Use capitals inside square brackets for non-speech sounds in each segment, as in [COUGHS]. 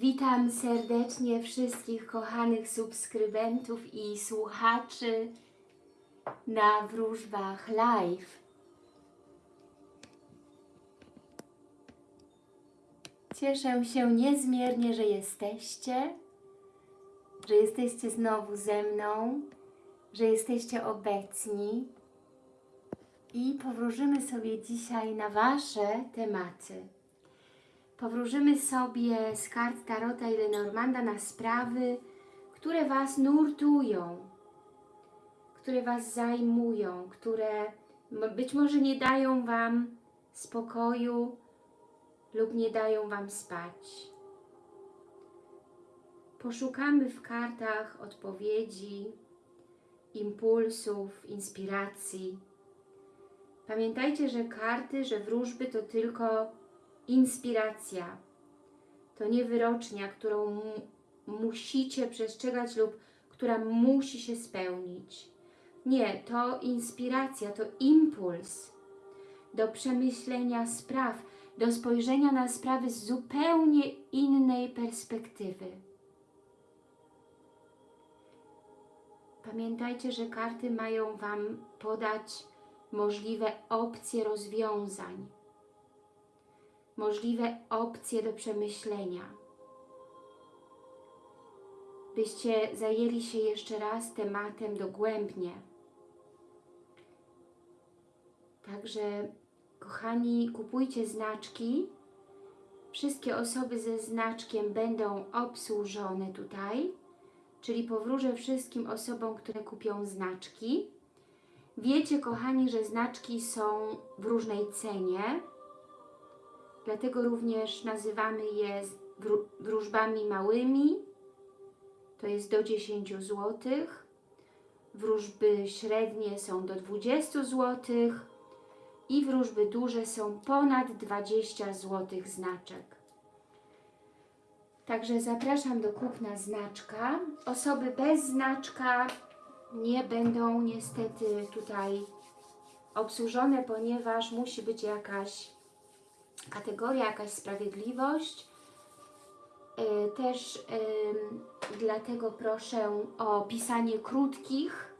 Witam serdecznie wszystkich kochanych subskrybentów i słuchaczy na wróżbach live. Cieszę się niezmiernie, że jesteście, że jesteście znowu ze mną, że jesteście obecni i powróżymy sobie dzisiaj na Wasze tematy. Powróżymy sobie z kart Tarota i Lenormanda na sprawy, które Was nurtują, które Was zajmują, które być może nie dają Wam spokoju lub nie dają Wam spać. Poszukamy w kartach odpowiedzi, impulsów, inspiracji. Pamiętajcie, że karty, że wróżby to tylko inspiracja. To nie wyrocznia, którą mu musicie przestrzegać lub która musi się spełnić. Nie, to inspiracja, to impuls do przemyślenia spraw, do spojrzenia na sprawy z zupełnie innej perspektywy. Pamiętajcie, że karty mają Wam podać możliwe opcje rozwiązań możliwe opcje do przemyślenia. Byście zajęli się jeszcze raz tematem dogłębnie. Także, kochani, kupujcie znaczki. Wszystkie osoby ze znaczkiem będą obsłużone tutaj, czyli powróżę wszystkim osobom, które kupią znaczki. Wiecie, kochani, że znaczki są w różnej cenie, Dlatego również nazywamy je wró- wróżbami małymi, to jest do 10 zł. Wróżby średnie są do 20 zł i wróżby duże są ponad 20 zł znaczek. Także zapraszam do kupna znaczka. Osoby bez znaczka nie będą niestety tutaj obsłużone, ponieważ musi być jakaś kategoria, jakaś sprawiedliwość. Y, Też ym, dlatego proszę o pisanie krótkich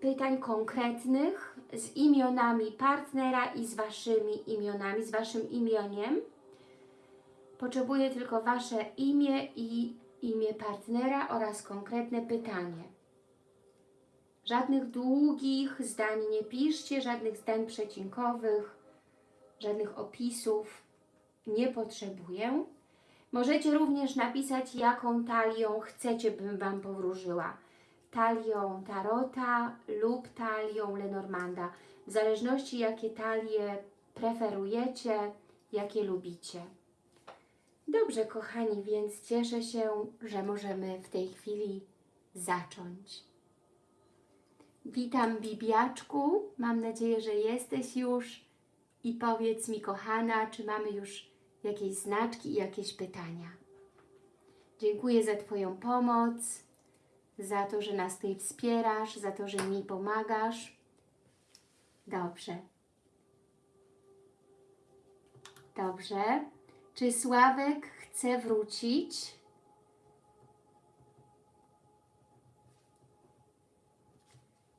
pytań konkretnych z imionami partnera i z Waszymi imionami, z Waszym imioniem. Potrzebuję tylko Wasze imię i imię partnera oraz konkretne pytanie. Żadnych długich zdań nie piszcie, żadnych zdań przecinkowych żadnych opisów nie potrzebuję. Możecie również napisać, jaką talią chcecie, bym Wam powróżyła. Talią Tarota lub talią Lenormanda. W zależności, jakie talie preferujecie, jakie lubicie. Dobrze, kochani, więc cieszę się, że możemy w tej chwili zacząć. Witam, Bibiaczku. Mam nadzieję, że jesteś już i powiedz mi, kochana, czy mamy już jakieś znaczki i jakieś pytania. Dziękuję za Twoją pomoc, za to, że nas tutaj wspierasz, za to, że mi pomagasz. Dobrze. Dobrze. Czy Sławek chce wrócić?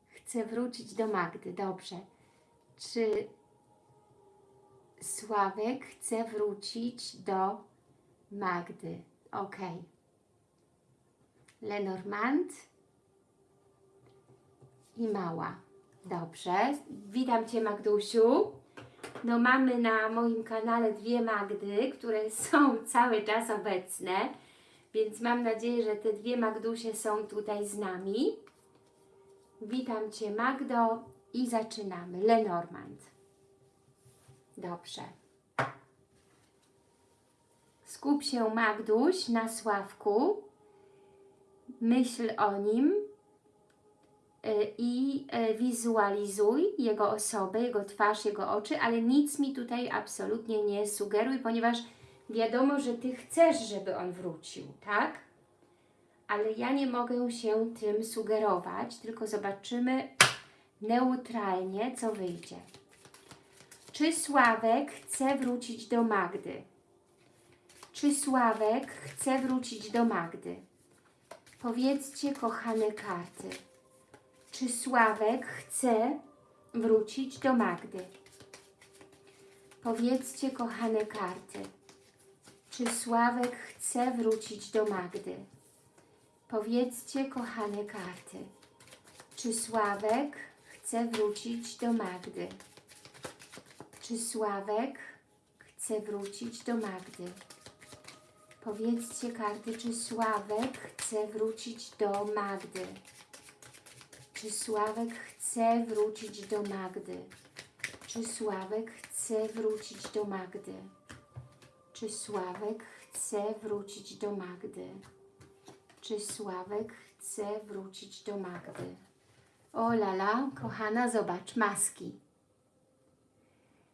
Chce wrócić do Magdy. Dobrze. Czy Sławek chce wrócić do Magdy. Ok. Lenormand i Mała. Dobrze. Witam Cię, Magdusiu. No mamy na moim kanale dwie Magdy, które są [LAUGHS] cały czas obecne, więc mam nadzieję, że te dwie Magdusie są tutaj z nami. Witam Cię, Magdo i zaczynamy. Lenormand. Dobrze. Skup się, Magduś, na Sławku. Myśl o nim y, i y, wizualizuj jego osobę, jego twarz, jego oczy, ale nic mi tutaj absolutnie nie sugeruj, ponieważ wiadomo, że Ty chcesz, żeby on wrócił, tak? Ale ja nie mogę się tym sugerować, tylko zobaczymy neutralnie, co wyjdzie. Czy Sławek chce wrócić do Magdy? Czy Sławek chce wrócić do Magdy? Powiedzcie, kochane karty, czy Sławek chce wrócić do Magdy? Powiedzcie, kochane karty, czy Sławek chce wrócić do Magdy? Powiedzcie, kochane karty, czy Sławek chce wrócić do Magdy? Czy Sławek chce wrócić do Magdy? Powiedzcie karty, czy Sławek chce wrócić do Magdy? Czy Sławek chce wrócić do Magdy? Czy Sławek chce wrócić do Magdy? Czy Sławek chce wrócić do Magdy? Czy Sławek chce wrócić do Magdy? O lala, kochana, zobacz, maski.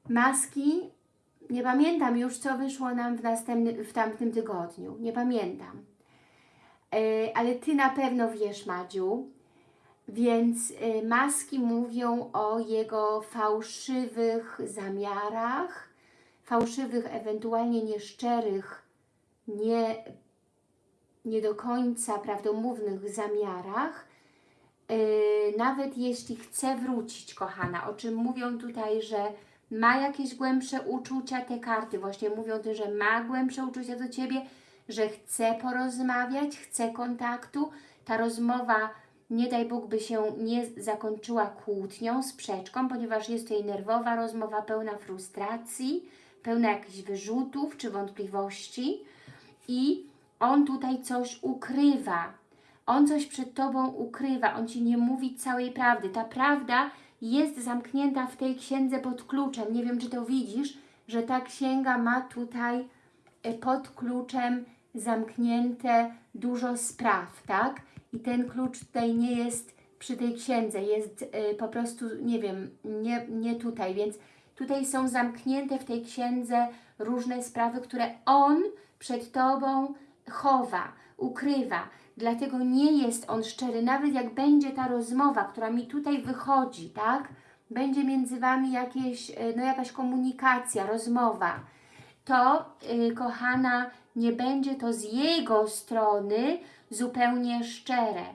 Maski, nie pamiętam już, co wyszło nam w, następny, w tamtym tygodniu. Nie pamiętam. E, ale Ty na pewno wiesz, Madziu. Więc e, maski mówią o jego fałszywych zamiarach, fałszywych, ewentualnie nieszczerych, nie, nie do końca prawdomównych zamiarach, Yy, nawet jeśli chce wrócić, kochana, o czym mówią tutaj, że ma jakieś głębsze uczucia, te karty właśnie mówią też, że ma głębsze uczucia do Ciebie, że chce porozmawiać, chce kontaktu, ta rozmowa, nie daj Bóg, by się nie zakończyła kłótnią, sprzeczką, ponieważ jest to jej nerwowa rozmowa pełna frustracji, pełna jakichś wyrzutów czy wątpliwości. I on tutaj coś ukrywa, on coś przed Tobą ukrywa, On Ci nie mówi całej prawdy. Ta prawda jest zamknięta w tej księdze pod kluczem. Nie wiem, czy to widzisz, że ta księga ma tutaj e, pod kluczem zamknięte dużo spraw, tak? I ten klucz tutaj nie jest przy tej księdze, jest y, po prostu, nie wiem, nie, nie tutaj, więc tutaj są zamknięte w tej księdze różne sprawy, które On przed Tobą chowa, ukrywa. Dlatego nie jest on szczery, nawet jak będzie ta rozmowa, która mi tutaj wychodzi, tak? Będzie między Wami jakieś, no jakaś komunikacja, rozmowa. To, yy, kochana, nie będzie to z jego strony zupełnie szczere.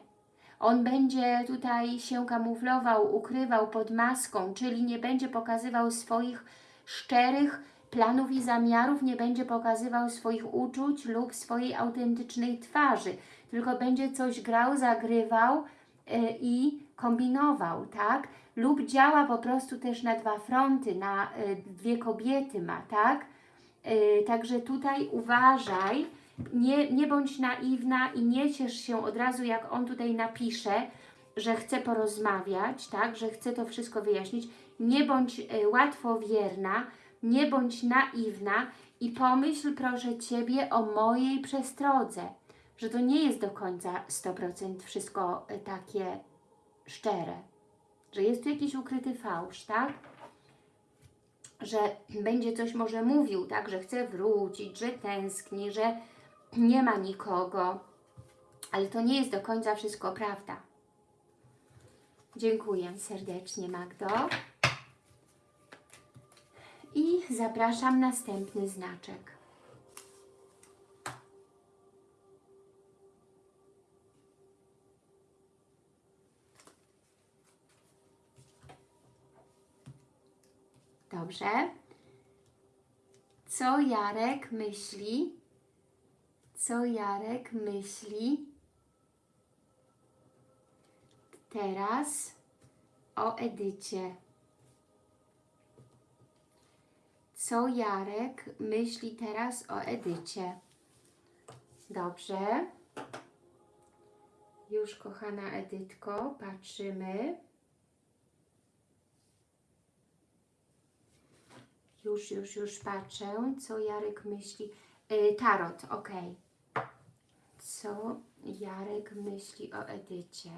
On będzie tutaj się kamuflował, ukrywał pod maską, czyli nie będzie pokazywał swoich szczerych planów i zamiarów, nie będzie pokazywał swoich uczuć lub swojej autentycznej twarzy tylko będzie coś grał, zagrywał y, i kombinował, tak? Lub działa po prostu też na dwa fronty, na y, dwie kobiety ma, tak? Y, także tutaj uważaj, nie, nie bądź naiwna i nie ciesz się od razu, jak on tutaj napisze, że chce porozmawiać, tak? Że chce to wszystko wyjaśnić. Nie bądź łatwowierna, nie bądź naiwna i pomyśl proszę Ciebie o mojej przestrodze że to nie jest do końca 100% wszystko e, takie szczere. Że jest tu jakiś ukryty fałsz, tak? Że [CLEARS THROAT] będzie coś może mówił, tak? Że chce wrócić, że tęskni, że nie ma nikogo. Ale to nie jest do końca wszystko prawda. Dziękuję serdecznie Magdo. I zapraszam następny znaczek. Dobrze. Co Jarek myśli? Co Jarek myśli teraz o Edycie? Co Jarek myśli teraz o Edycie? Dobrze. Już kochana Edytko, patrzymy. Już, już, już patrzę, co Jarek myśli. Yy, tarot, ok. Co Jarek myśli o Edycie?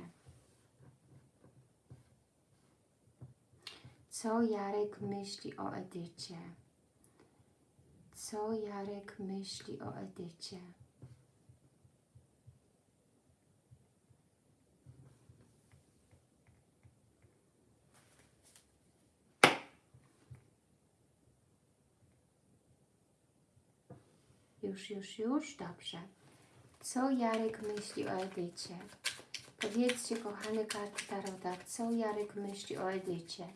Co Jarek myśli o Edycie? Co Jarek myśli o Edycie? Już, już, już, dobrze. Co Jarek myśli o Edycie? Powiedzcie, kochane karty Tarota, co Jarek myśli o Edycie?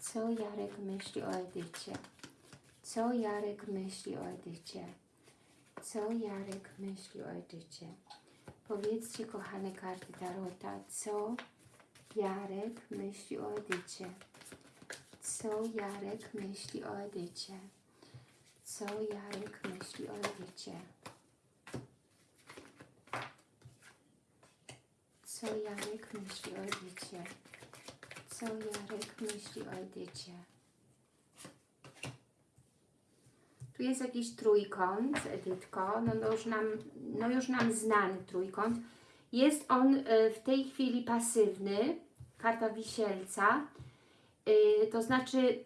Co Jarek myśli o Edycie? Co Jarek myśli o Edycie? Co Jarek myśli o Edycie? Powiedzcie, kochane karty Tarota, co Jarek myśli o Edycie? Co Jarek myśli o Edycie? Co Jarek myśli o Edycie? Co Jarek myśli o Edycie? Co Jarek myśli o Edycie? Tu jest jakiś trójkąt, Edytko, no, no, już nam, no już nam znany trójkąt. Jest on e, w tej chwili pasywny, karta wisielca, E, to znaczy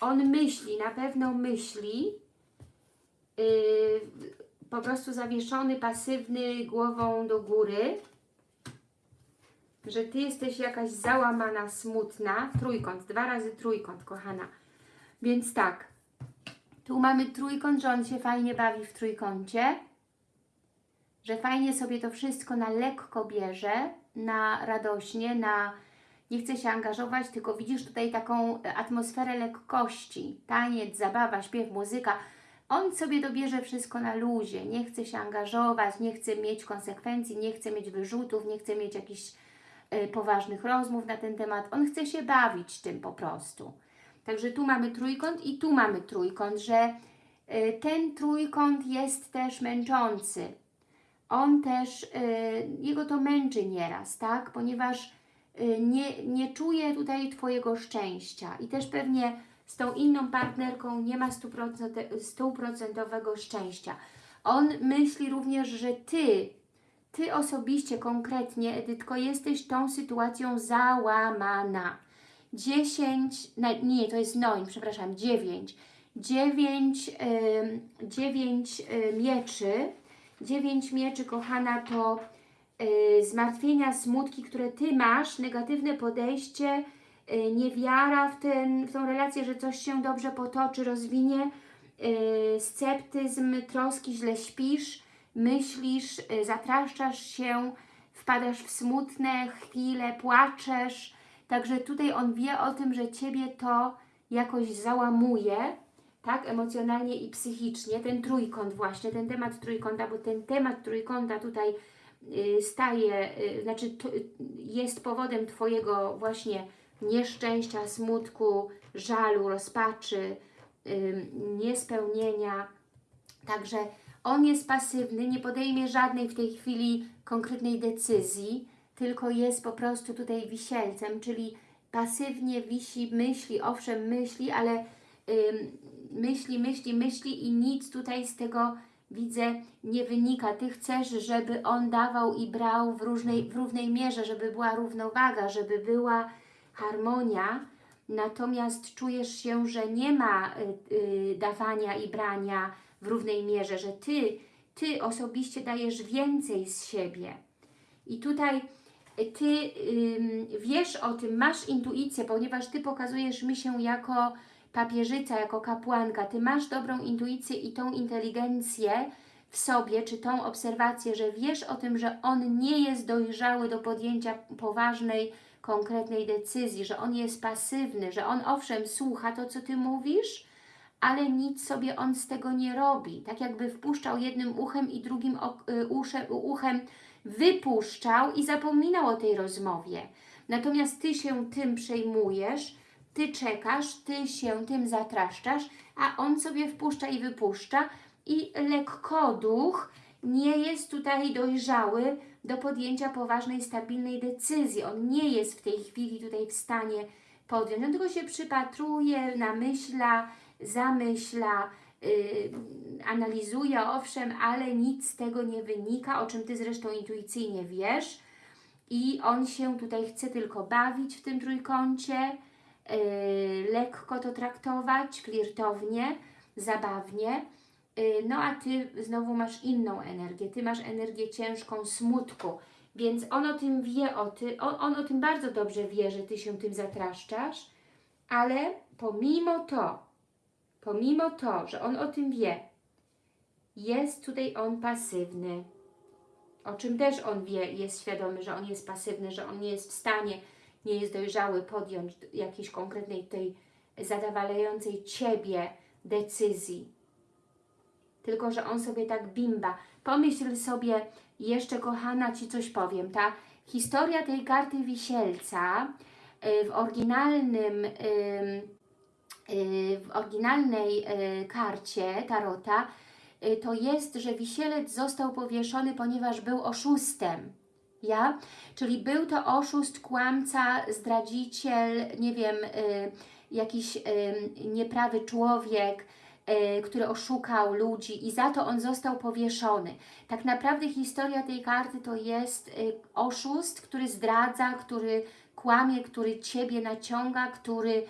on myśli, na pewno myśli, e, po prostu zawieszony, pasywny, głową do góry, że Ty jesteś jakaś załamana, smutna, trójkąt, dwa razy trójkąt, kochana. Więc tak, tu mamy trójkąt, że on się fajnie bawi w trójkącie, że fajnie sobie to wszystko na lekko bierze, na radośnie, na nie chce się angażować, tylko widzisz tutaj taką atmosferę lekkości, taniec, zabawa, śpiew, muzyka. On sobie dobierze wszystko na luzie, nie chce się angażować, nie chce mieć konsekwencji, nie chce mieć wyrzutów, nie chce mieć jakichś y, poważnych rozmów na ten temat. On chce się bawić tym po prostu. Także tu mamy trójkąt i tu mamy trójkąt, że y, ten trójkąt jest też męczący. On też, jego to męczy nieraz, tak? Ponieważ nie, nie czuje tutaj Twojego szczęścia i też pewnie z tą inną partnerką nie ma stuprocentowe- stuprocentowego szczęścia. On myśli również, że Ty, Ty osobiście, konkretnie, Edytko, jesteś tą sytuacją załamana. 10, na- nie, to jest noin, przepraszam, 9. 9, 9 mieczy. 9 mieczy, kochana, to y, zmartwienia, smutki, które Ty masz, negatywne podejście, y, niewiara w, ten, w tą relację, że coś się dobrze potoczy, rozwinie, y, sceptyzm, troski, źle śpisz, myślisz, zatraszczasz się, wpadasz w smutne chwile, płaczesz. Także tutaj on wie o tym, że Ciebie to jakoś załamuje, tak, emocjonalnie i psychicznie. Ten trójkąt właśnie, ten temat trójkąta, bo ten temat trójkąta tutaj staje, y, znaczy y, jest powodem Twojego właśnie nieszczęścia, smutku, żalu, rozpaczy, ym, niespełnienia. Także on jest pasywny, nie podejmie żadnej w tej chwili konkretnej decyzji, tylko jest po prostu tutaj wisielcem, czyli pasywnie wisi, myśli, owszem myśli, ale myśli, myśli, myśli i nic tutaj z tego widzę nie wynika. Ty chcesz, żeby on dawał i brał w, różnej, w równej mierze, żeby była równowaga, żeby była harmonia, natomiast czujesz się, że nie ma y, y, dawania i brania w równej mierze, że Ty, Ty osobiście dajesz więcej z siebie. I tutaj y, Ty ym, wiesz o tym, masz intuicję, ponieważ Ty pokazujesz mi się jako papieżyca, jako kapłanka. Ty masz dobrą intuicję i tą inteligencję w sobie, czy tą obserwację, że wiesz o tym, że on nie jest dojrzały do podjęcia poważnej, konkretnej decyzji, że on jest pasywny, że on owszem słucha to, co Ty mówisz, ale nic sobie on z tego nie robi. Tak jakby wpuszczał jednym uchem i drugim y, uchem wypuszczał i zapominał o tej rozmowie. Natomiast Ty się tym przejmujesz, Ty czekasz, Ty się tym zatraszczasz, a on sobie wpuszcza i wypuszcza i lekkoduch nie jest tutaj dojrzały do podjęcia poważnej, stabilnej decyzji. On nie jest w tej chwili tutaj w stanie podjąć. On tylko się przypatruje, namyśla, zamyśla, yy, analizuje, owszem, ale nic z tego nie wynika, o czym Ty zresztą intuicyjnie wiesz. I on się tutaj chce tylko bawić w tym trójkącie, lekko to traktować, flirtownie, zabawnie. Yy, No a Ty znowu masz inną energię. Ty masz energię ciężką smutku, więc on o tym wie, o ty, on, on o tym bardzo dobrze wie, że Ty się tym zatraszczasz, ale pomimo to, pomimo to, że on o tym wie, jest tutaj on pasywny. O czym też on wie, jest świadomy, że on jest pasywny, że on nie jest w stanie, nie jest dojrzały podjąć jakiejś konkretnej tej zadawalającej Ciebie decyzji. Tylko, że on sobie tak bimba. Pomyśl sobie, jeszcze kochana Ci coś powiem, ta historia tej karty wisielca y, w oryginalnym ym, y, w oryginalnej y, karcie Tarota to jest, że wisielec został powieszony, ponieważ był oszustem. Ja? Czyli był to oszust, kłamca, zdradziciel, nie wiem, y, jakiś y, nieprawy człowiek, y, który oszukał ludzi i za to on został powieszony. Tak naprawdę historia tej karty to jest y, oszust, który zdradza, który kłamie, który Ciebie naciąga, który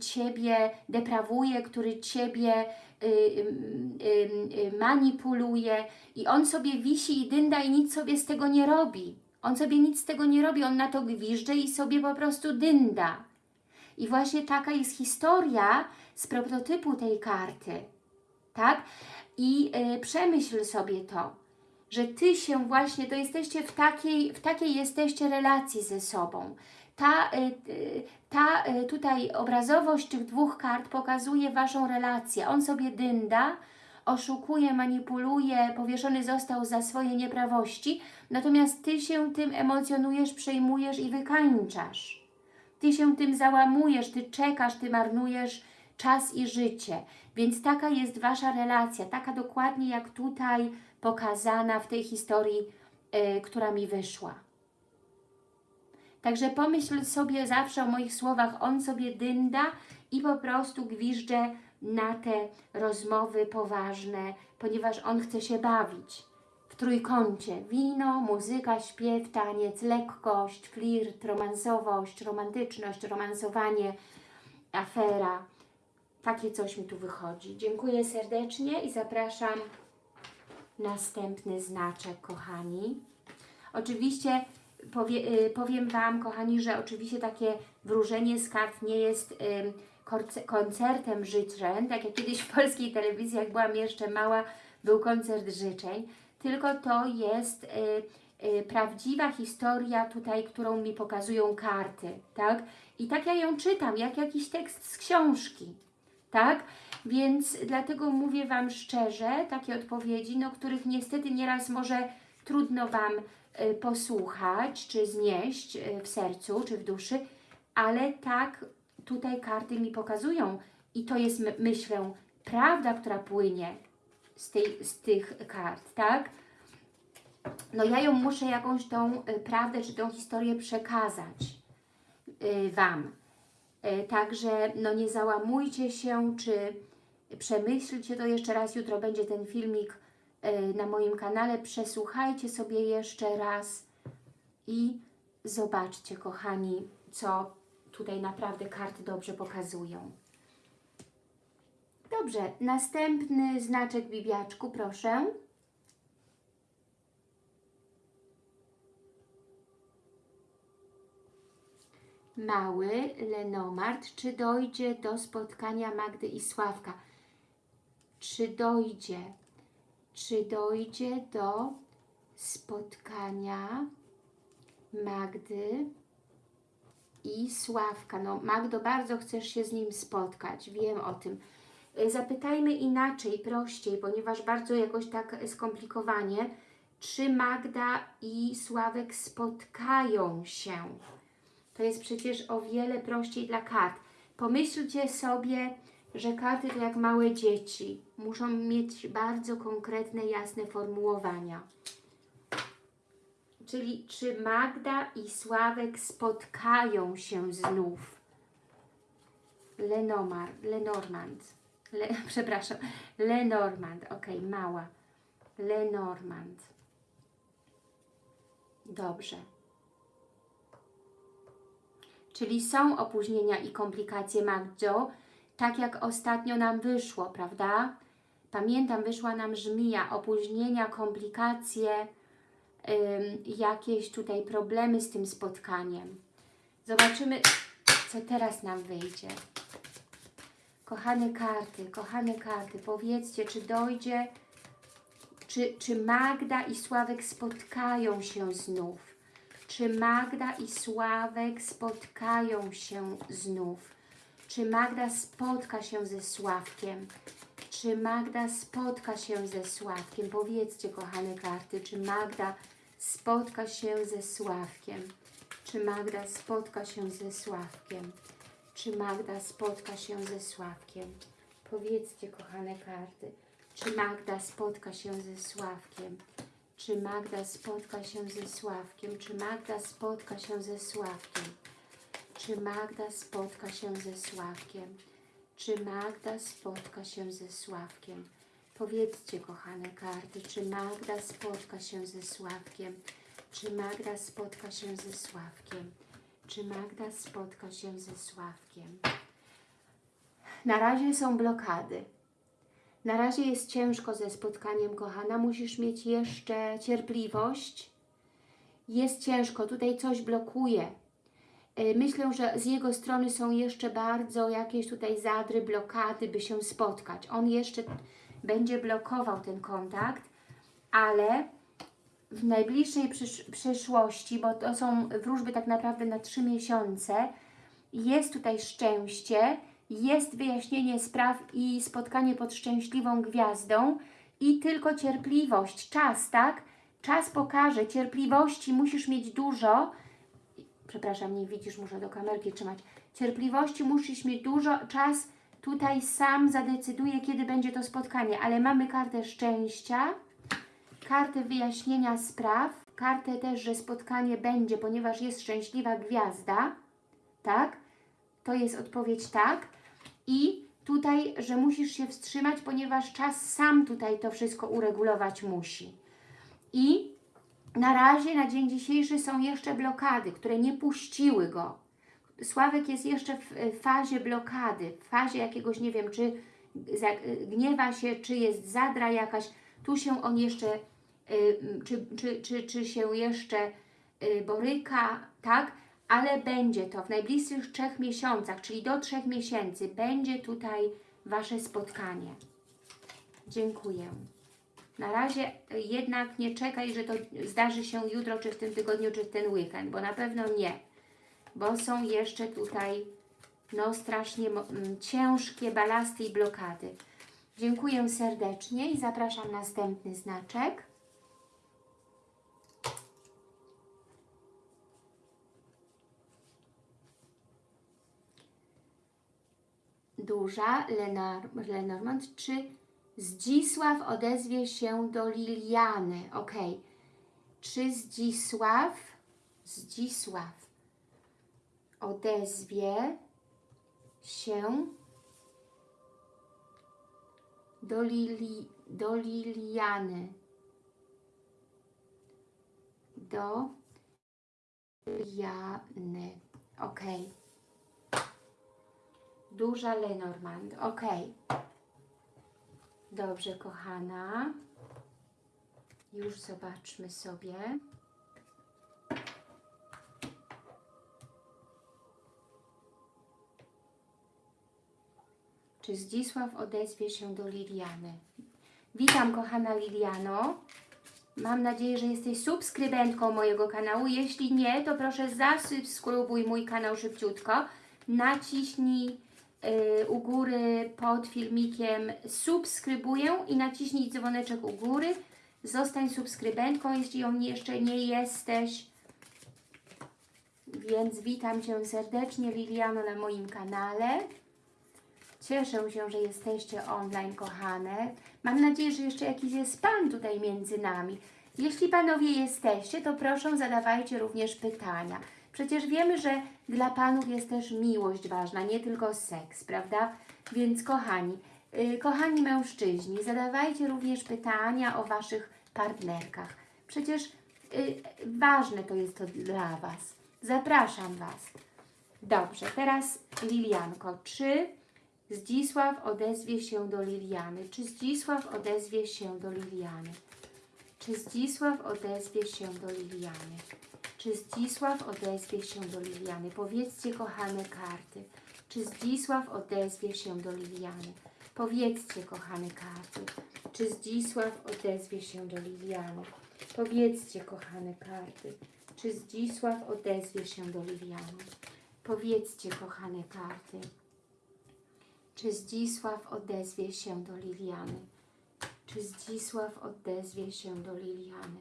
Ciebie deprawuje, który Ciebie y, y, y, manipuluje i on sobie wisi i dynda i nic sobie z tego nie robi. On sobie nic z tego nie robi, on na to gwizdże i sobie po prostu dynda. I właśnie taka jest historia z prototypu tej karty, tak? I y, przemyśl sobie to, że Ty się właśnie, to jesteście w takiej, w takiej jesteście relacji ze sobą. Ta, y, y, ta y, tutaj obrazowość tych dwóch kart pokazuje Waszą relację. On sobie dynda, oszukuje, manipuluje, powieszony został za swoje nieprawości, natomiast Ty się tym emocjonujesz, przejmujesz i wykańczasz. Ty się tym załamujesz, Ty czekasz, Ty marnujesz czas i życie. Więc taka jest Wasza relacja, taka dokładnie jak tutaj pokazana w tej historii, y, która mi wyszła. Także pomyśl sobie zawsze o moich słowach, on sobie dynda i po prostu gwizdże na te rozmowy poważne, ponieważ on chce się bawić. W trójkącie wino, muzyka, śpiew, taniec, lekkość, flirt, romansowość, romantyczność, romansowanie, afera. Takie coś mi tu wychodzi. Dziękuję serdecznie i zapraszam następny znaczek, kochani. Oczywiście powie, y, powiem Wam, kochani, że oczywiście takie wróżenie z kart nie jest korce- koncertem życzeń, tak jak kiedyś w polskiej telewizji, jak byłam jeszcze mała, był koncert życzeń, tylko to jest y, y, prawdziwa historia tutaj, którą mi pokazują karty, tak? I tak ja ją czytam, jak jakiś tekst z książki, tak? Więc dlatego mówię Wam szczerze, takie odpowiedzi, no których niestety nieraz może trudno Wam y, posłuchać, czy znieść y, w sercu, czy w duszy, ale tak tutaj karty mi pokazują i to jest, my- myślę, prawda, która płynie z, tej, z tych kart, tak? No ja ją muszę jakąś tą y, prawdę, czy tą historię przekazać y, Wam. Y, Także no nie załamujcie się, czy przemyślcie to jeszcze raz. Jutro będzie ten filmik na moim kanale. Przesłuchajcie sobie jeszcze raz i zobaczcie, kochani, co tutaj naprawdę karty dobrze pokazują. Dobrze, następny znaczek bibiaczku, proszę. Mały Lenomart, czy dojdzie do spotkania Magdy i Sławka? Czy dojdzie? Czy dojdzie do spotkania Magdy i Sławka? No, Magdo, bardzo chcesz się z nim spotkać, wiem o tym. Y, Zapytajmy inaczej, prościej, ponieważ bardzo jakoś tak skomplikowanie. Czy Magda i Sławek spotkają się? To jest przecież o wiele prościej dla kart. Pomyślcie sobie, że karty to jak małe dzieci. Muszą mieć bardzo konkretne, jasne formułowania. Czyli czy Magda i Sławek spotkają się znów? Lenomar, Lenormand. Le, [LAUGHS] przepraszam, Lenormand. Ok, mała. Lenormand. Dobrze. Czyli są opóźnienia i komplikacje, Magdzio, tak jak ostatnio nam wyszło, prawda? Pamiętam, wyszła nam żmija, opóźnienia, komplikacje, jakieś tutaj problemy z tym spotkaniem. Zobaczymy, co teraz nam wyjdzie. Kochane karty, kochane karty, powiedzcie, czy dojdzie Czy, czy Magda i Sławek spotkają się znów? Czy Magda i Sławek spotkają się znów? Czy Magda spotka się ze Sławkiem? Czy Magda spotka się ze Sławkiem? Powiedzcie, kochane karty, czy Magda spotka się ze Sławkiem? Czy Magda spotka się ze Sławkiem? Czy Magda spotka się ze Sławkiem? Powiedzcie, kochane karty, czy Magda spotka się ze Sławkiem? Czy Magda spotka się ze Sławkiem? Czy Magda spotka się ze Sławkiem? Czy Magda spotka się ze Sławkiem? Czy Magda spotka się ze Sławkiem? Powiedzcie, kochane karty, czy Magda spotka się ze Sławkiem? Czy Magda spotka się ze Sławkiem? Czy Magda spotka się ze Sławkiem? Na razie są blokady. Na razie jest ciężko ze spotkaniem, kochana. Musisz mieć jeszcze cierpliwość. Jest ciężko, tutaj coś blokuje. Y, Myślę, że z jego strony są jeszcze bardzo jakieś tutaj zadry, blokady, by się spotkać. On jeszcze będzie blokował ten kontakt, ale w najbliższej przysz przyszłości, bo to są wróżby tak naprawdę na trzy miesiące, jest tutaj szczęście, jest wyjaśnienie spraw i spotkanie pod szczęśliwą gwiazdą i tylko cierpliwość, czas, tak? Czas pokaże, cierpliwości musisz mieć dużo, przepraszam, nie widzisz, muszę do kamerki trzymać. Cierpliwości musisz mieć dużo, czas tutaj sam zadecyduje, kiedy będzie to spotkanie, ale mamy kartę szczęścia, kartę wyjaśnienia spraw, kartę też, że spotkanie będzie, ponieważ jest szczęśliwa gwiazda, tak? To jest odpowiedź tak. I tutaj, że musisz się wstrzymać, ponieważ czas sam tutaj to wszystko uregulować musi. I na razie, na dzień dzisiejszy są jeszcze blokady, które nie puściły go. Sławek jest jeszcze w e, fazie blokady, w fazie jakiegoś, nie wiem, czy gniewa się, czy jest zadra jakaś. Tu się on jeszcze, y, czy, czy, czy, czy się jeszcze y, boryka, tak? Ale będzie to w najbliższych trzech miesiącach, czyli do trzech miesięcy, będzie tutaj Wasze spotkanie. Dziękuję. Na razie y, jednak nie czekaj, że to zdarzy się jutro, czy w tym tygodniu, czy w ten weekend, bo na pewno nie. Bo są jeszcze tutaj no strasznie ciężkie balasty i blokady. Dziękuję serdecznie i zapraszam następny znaczek. Duża Lenor Lenormand. Czy Zdzisław odezwie się do Liliany? Ok. Czy Zdzisław Zdzisław odezwie się do, Lili, do Liliany. Do Liliany. Ok. Duża Lenormand. Ok. Dobrze, kochana. Już zobaczmy sobie. Czy Zdzisław odezwie się do Liliany? Witam, kochana Liliano. Mam nadzieję, że jesteś subskrybentką mojego kanału. Jeśli nie, to proszę zasubskrybuj mój kanał szybciutko. Naciśnij u góry pod filmikiem subskrybuję i naciśnij dzwoneczek u góry. Zostań subskrybentką, jeśli ją jeszcze nie jesteś. Więc witam Cię serdecznie, Liliano, na moim kanale. Cieszę się, że jesteście online, kochane. Mam nadzieję, że jeszcze jakiś jest Pan tutaj między nami. Jeśli Panowie jesteście, to proszę zadawajcie również pytania. Przecież wiemy, że dla Panów jest też miłość ważna, nie tylko seks, prawda? Więc kochani, yy, kochani mężczyźni, zadawajcie również pytania o Waszych partnerkach. Przecież yy, ważne to jest to dla Was. Zapraszam Was. Dobrze, teraz Lilianko, czy Zdzisław odezwie się do Liliany? Czy Zdzisław odezwie się do Liliany? Czy Zdzisław odezwie się do Liliany? Czy Zdzisław odezwie się do Liliany? Powiedzcie, kochane karty, czy Zdzisław odezwie się do Liliany? Powiedzcie, kochane karty, czy Zdzisław odezwie się do Liliany? Powiedzcie, kochane karty, czy Zdzisław odezwie się do Liliany? Powiedzcie, kochane karty, czy Zdzisław odezwie się do Liliany? Czy Zdzisław odezwie się do Liliany?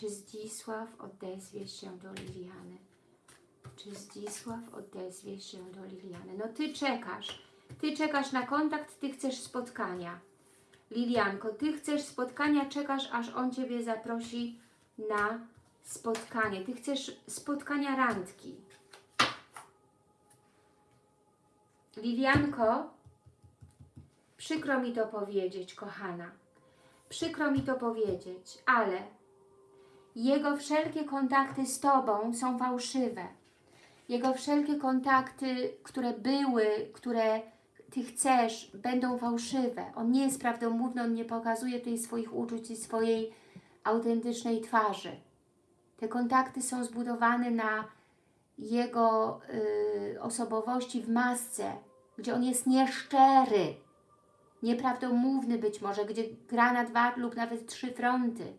Czy Zdzisław odezwie się do Liliany? Czy Zdzisław odezwie się do Liliany? No Ty czekasz. Ty czekasz na kontakt, Ty chcesz spotkania. Lilianko, Ty chcesz spotkania, czekasz, aż on Ciebie zaprosi na spotkanie. Ty chcesz spotkania randki. Lilianko, przykro mi to powiedzieć, kochana. Przykro mi to powiedzieć, ale jego wszelkie kontakty z Tobą są fałszywe. Jego wszelkie kontakty, które były, które Ty chcesz, będą fałszywe. On nie jest prawdomówny, on nie pokazuje tej swoich uczuć i swojej autentycznej twarzy. Te kontakty są zbudowane na jego y, osobowości w masce, gdzie on jest nieszczery, nieprawdomówny być może, gdzie gra na dwa lub nawet trzy fronty,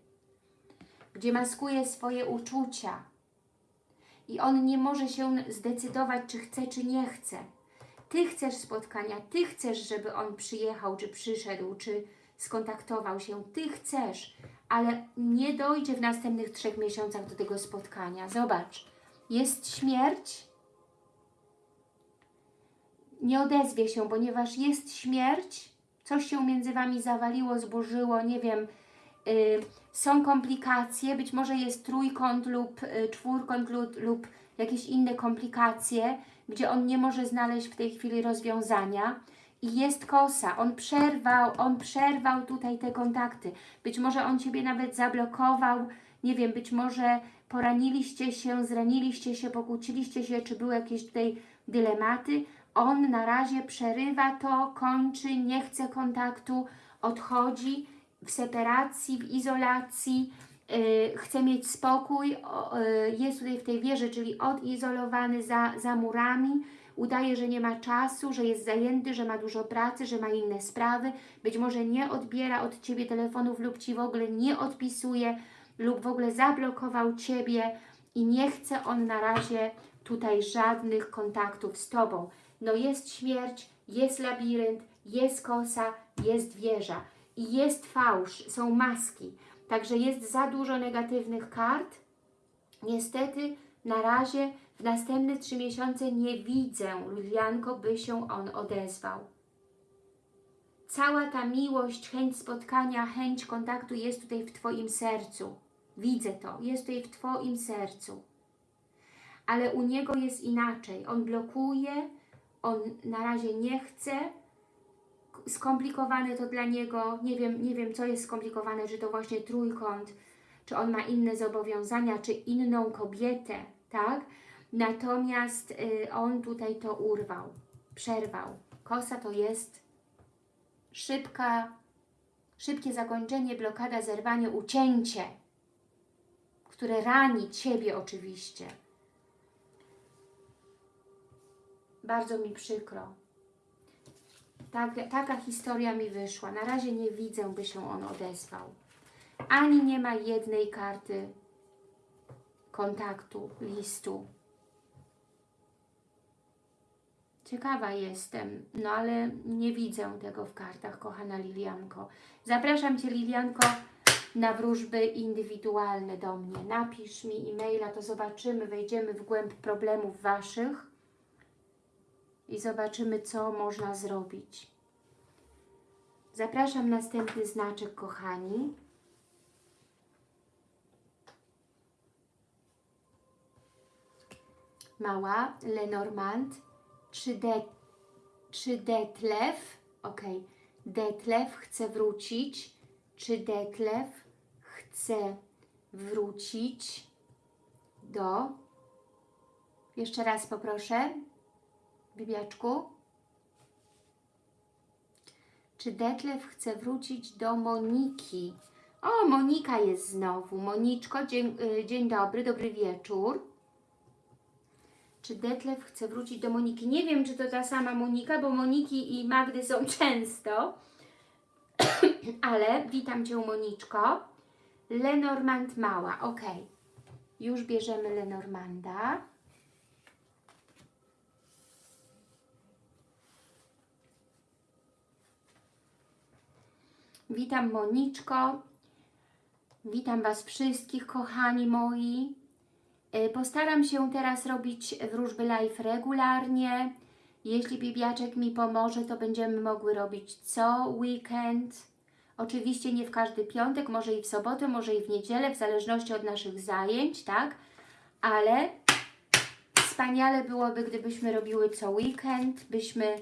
gdzie maskuje swoje uczucia i on nie może się zdecydować, czy chce, czy nie chce. Ty chcesz spotkania, Ty chcesz, żeby on przyjechał, czy przyszedł, czy skontaktował się. Ty chcesz, ale nie dojdzie w następnych trzech miesiącach do tego spotkania. Zobacz, jest śmierć, nie odezwie się, ponieważ jest śmierć, coś się między Wami zawaliło, zburzyło, nie wiem, są komplikacje, być może jest trójkąt lub y, czwórkąt lub, lub jakieś inne komplikacje, gdzie on nie może znaleźć w tej chwili rozwiązania. I jest kosa, on przerwał, on przerwał tutaj te kontakty, być może on Ciebie nawet zablokował, nie wiem, być może poraniliście się, zraniliście się, pokłóciliście się, czy były jakieś tutaj dylematy, on na razie przerywa to, kończy, nie chce kontaktu, odchodzi w separacji, w izolacji, yy, chce mieć spokój, yy, jest tutaj w tej wieży, czyli odizolowany za, za murami, udaje, że nie ma czasu, że jest zajęty, że ma dużo pracy, że ma inne sprawy, być może nie odbiera od Ciebie telefonów lub Ci w ogóle nie odpisuje lub w ogóle zablokował Ciebie i nie chce on na razie tutaj żadnych kontaktów z Tobą. No jest śmierć, jest labirynt, jest kosa, jest wieża i jest fałsz, są maski. Także jest za dużo negatywnych kart. Niestety na razie w następne trzy miesiące nie widzę, Lilianko, by się on odezwał. Cała ta miłość, chęć spotkania, chęć kontaktu jest tutaj w Twoim sercu. Widzę to, jest tutaj w Twoim sercu. Ale u niego jest inaczej. On blokuje, on na razie nie chce, skomplikowane to dla niego, nie wiem, nie wiem co jest skomplikowane, czy to właśnie trójkąt, czy on ma inne zobowiązania, czy inną kobietę, tak? Natomiast y, on tutaj to urwał, przerwał. Kosa to jest szybka, szybkie zakończenie, blokada, zerwanie, ucięcie, które rani Ciebie oczywiście. Bardzo mi przykro. Tak, taka historia mi wyszła. Na razie nie widzę, by się on odezwał. Ani nie ma jednej karty kontaktu, listu. Ciekawa jestem, no ale nie widzę tego w kartach, kochana Lilianko. Zapraszam Cię, Lilianko, na wróżby indywidualne do mnie. Napisz mi e-maila, to zobaczymy, wejdziemy w głęb problemów Waszych i zobaczymy, co można zrobić. Zapraszam następny znaczek, kochani. Mała, Lenormand, czy, de, czy Detlef, ok, Detlef chce wrócić, czy Detlef chce wrócić do, jeszcze raz poproszę, Bibiaczku? Czy Detlef chce wrócić do Moniki? O, Monika jest znowu. Moniczko, dzień, y, dzień dobry, dobry wieczór. Czy Detlef chce wrócić do Moniki? Nie wiem, czy to ta sama Monika, bo Moniki i Magdy są [LAUGHS] często. Ale witam Cię, Moniczko. Lenormand mała, ok. Już bierzemy Lenormanda. Witam Moniczko. Witam Was wszystkich, kochani moi. Y, Postaram się teraz robić wróżby live regularnie. Jeśli Bibiaczek mi pomoże, to będziemy mogły robić co weekend. Oczywiście nie w każdy piątek, może i w sobotę, może i w niedzielę, w zależności od naszych zajęć, tak? Ale wspaniale byłoby, gdybyśmy robiły co weekend, byśmy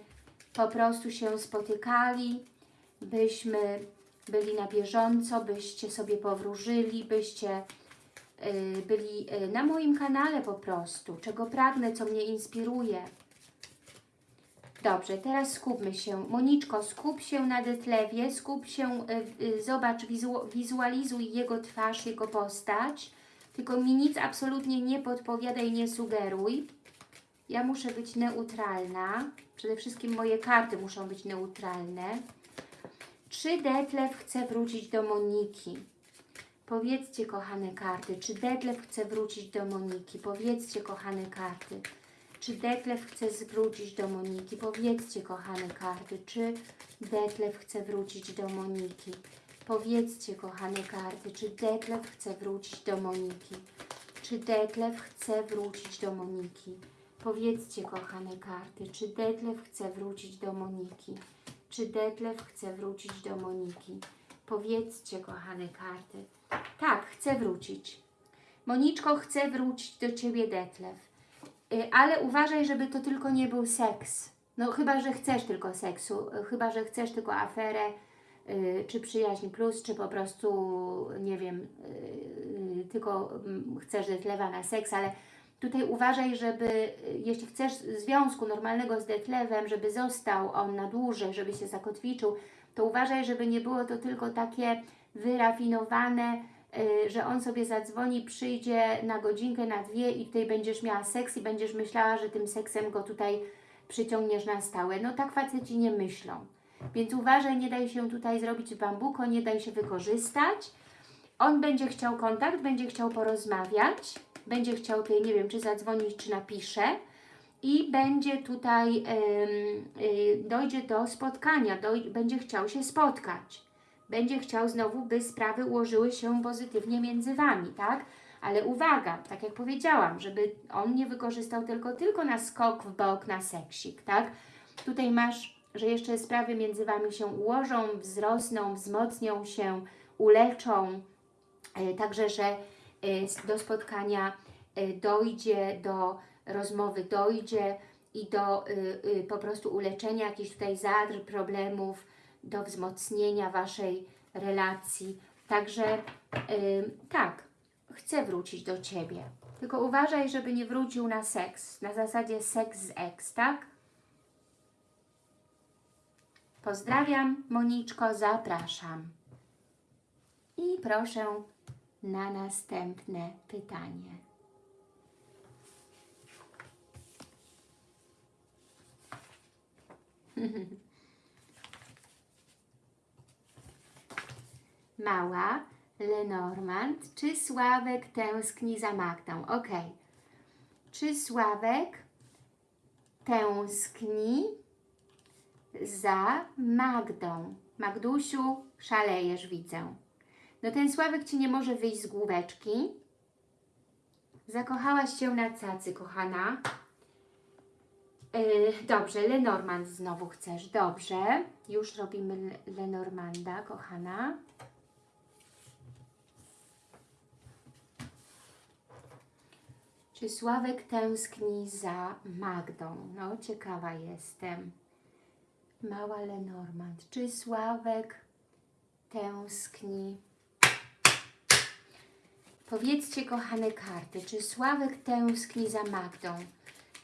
po prostu się spotykali, byśmy byli na bieżąco, byście sobie powróżyli, byście y, byli y, na moim kanale po prostu, czego pragnę, co mnie inspiruje. Dobrze, teraz skupmy się. Moniczko, skup się na Detlewie, skup się, y, zobacz, wizu, wizualizuj jego twarz, jego postać. Tylko mi nic absolutnie nie podpowiadaj, nie sugeruj. Ja muszę być neutralna. Przede wszystkim moje karty muszą być neutralne. Czy Detlef chce wrócić do Moniki? Powiedzcie, kochane karty, czy Detlef chce wrócić do Moniki? Powiedzcie, kochane karty. Czy Detlef chce wrócić do Moniki? Powiedzcie, kochane karty, czy Detlef chce wrócić do Moniki? Powiedzcie, kochane karty, czy Detlef chce wrócić do Moniki? Czy Detlef chce wrócić do Moniki? Powiedzcie, kochane karty, czy Detlef chce wrócić do Moniki? Czy Detlef chce wrócić do Moniki? Powiedzcie, kochane karty. Tak, chcę wrócić. Moniczko, chcę wrócić do Ciebie, Detlef. Y, ale uważaj, żeby to tylko nie był seks. No chyba, że chcesz tylko seksu, y, chyba, że chcesz tylko aferę, y, czy przyjaźń plus, czy po prostu, nie wiem, tylko mm, chcesz Detlewa na seks, ale tutaj uważaj, żeby, jeśli chcesz związku normalnego z Detlewem, żeby został on na dłużej, żeby się zakotwiczył, to uważaj, żeby nie było to tylko takie wyrafinowane, y, że on sobie zadzwoni, przyjdzie na godzinkę, na dwie i tutaj będziesz miała seks i będziesz myślała, że tym seksem go tutaj przyciągniesz na stałe. No tak faceci nie myślą. Więc uważaj, nie daj się tutaj zrobić bambuko, nie daj się wykorzystać. On będzie chciał kontakt, będzie chciał porozmawiać, będzie chciał tutaj, nie wiem, czy zadzwonić, czy napisze i będzie tutaj, ym, y, dojdzie do spotkania, doj, będzie chciał się spotkać. Będzie chciał znowu, by sprawy ułożyły się pozytywnie między Wami, tak? Ale uwaga, tak jak powiedziałam, żeby on nie wykorzystał tylko, tylko na skok w bok, na seksik, tak? Tutaj masz, że jeszcze sprawy między Wami się ułożą, wzrosną, wzmocnią się, uleczą, e, także, że do spotkania e, dojdzie, do rozmowy dojdzie i do y, y, po prostu uleczenia jakichś tutaj zadr, problemów, do wzmocnienia Waszej relacji. Także y, tak, chcę wrócić do Ciebie. Tylko uważaj, żeby nie wrócił na seks. Na zasadzie seks z ex, tak? Pozdrawiam, Moniczko, zapraszam. I proszę na następne pytanie. [LAUGHS] Mała, Lenormand, czy Sławek tęskni za Magdą? Ok. Czy Sławek tęskni za Magdą? Magdusiu, szalejesz, widzę. No ten Sławek Ci nie może wyjść z główeczki. Zakochałaś się na cacy, kochana. Yy, dobrze, Lenormand znowu chcesz. Dobrze, już robimy Le- Lenormanda, kochana. Czy Sławek tęskni za Magdą? No, ciekawa jestem. Mała Lenormand. Czy Sławek tęskni? Powiedzcie, kochane karty, czy Sławek tęskni za Magdą?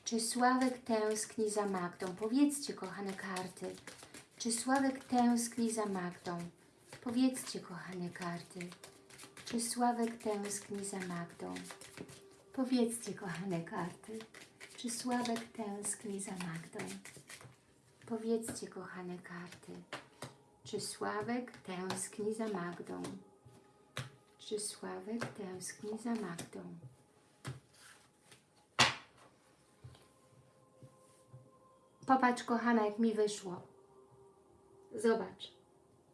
Czy Sławek tęskni za Magdą? Powiedzcie, kochane karty. Czy Sławek tęskni za Magdą? Powiedzcie, kochane karty. Czy Sławek tęskni za Magdą? Powiedzcie, kochane karty. Czy Sławek tęskni za Magdą? Powiedzcie, kochane karty, czy Sławek tęskni za Magdą? Czy Sławek tęskni za Magdą? Popatrz, kochana, jak mi wyszło. Zobacz.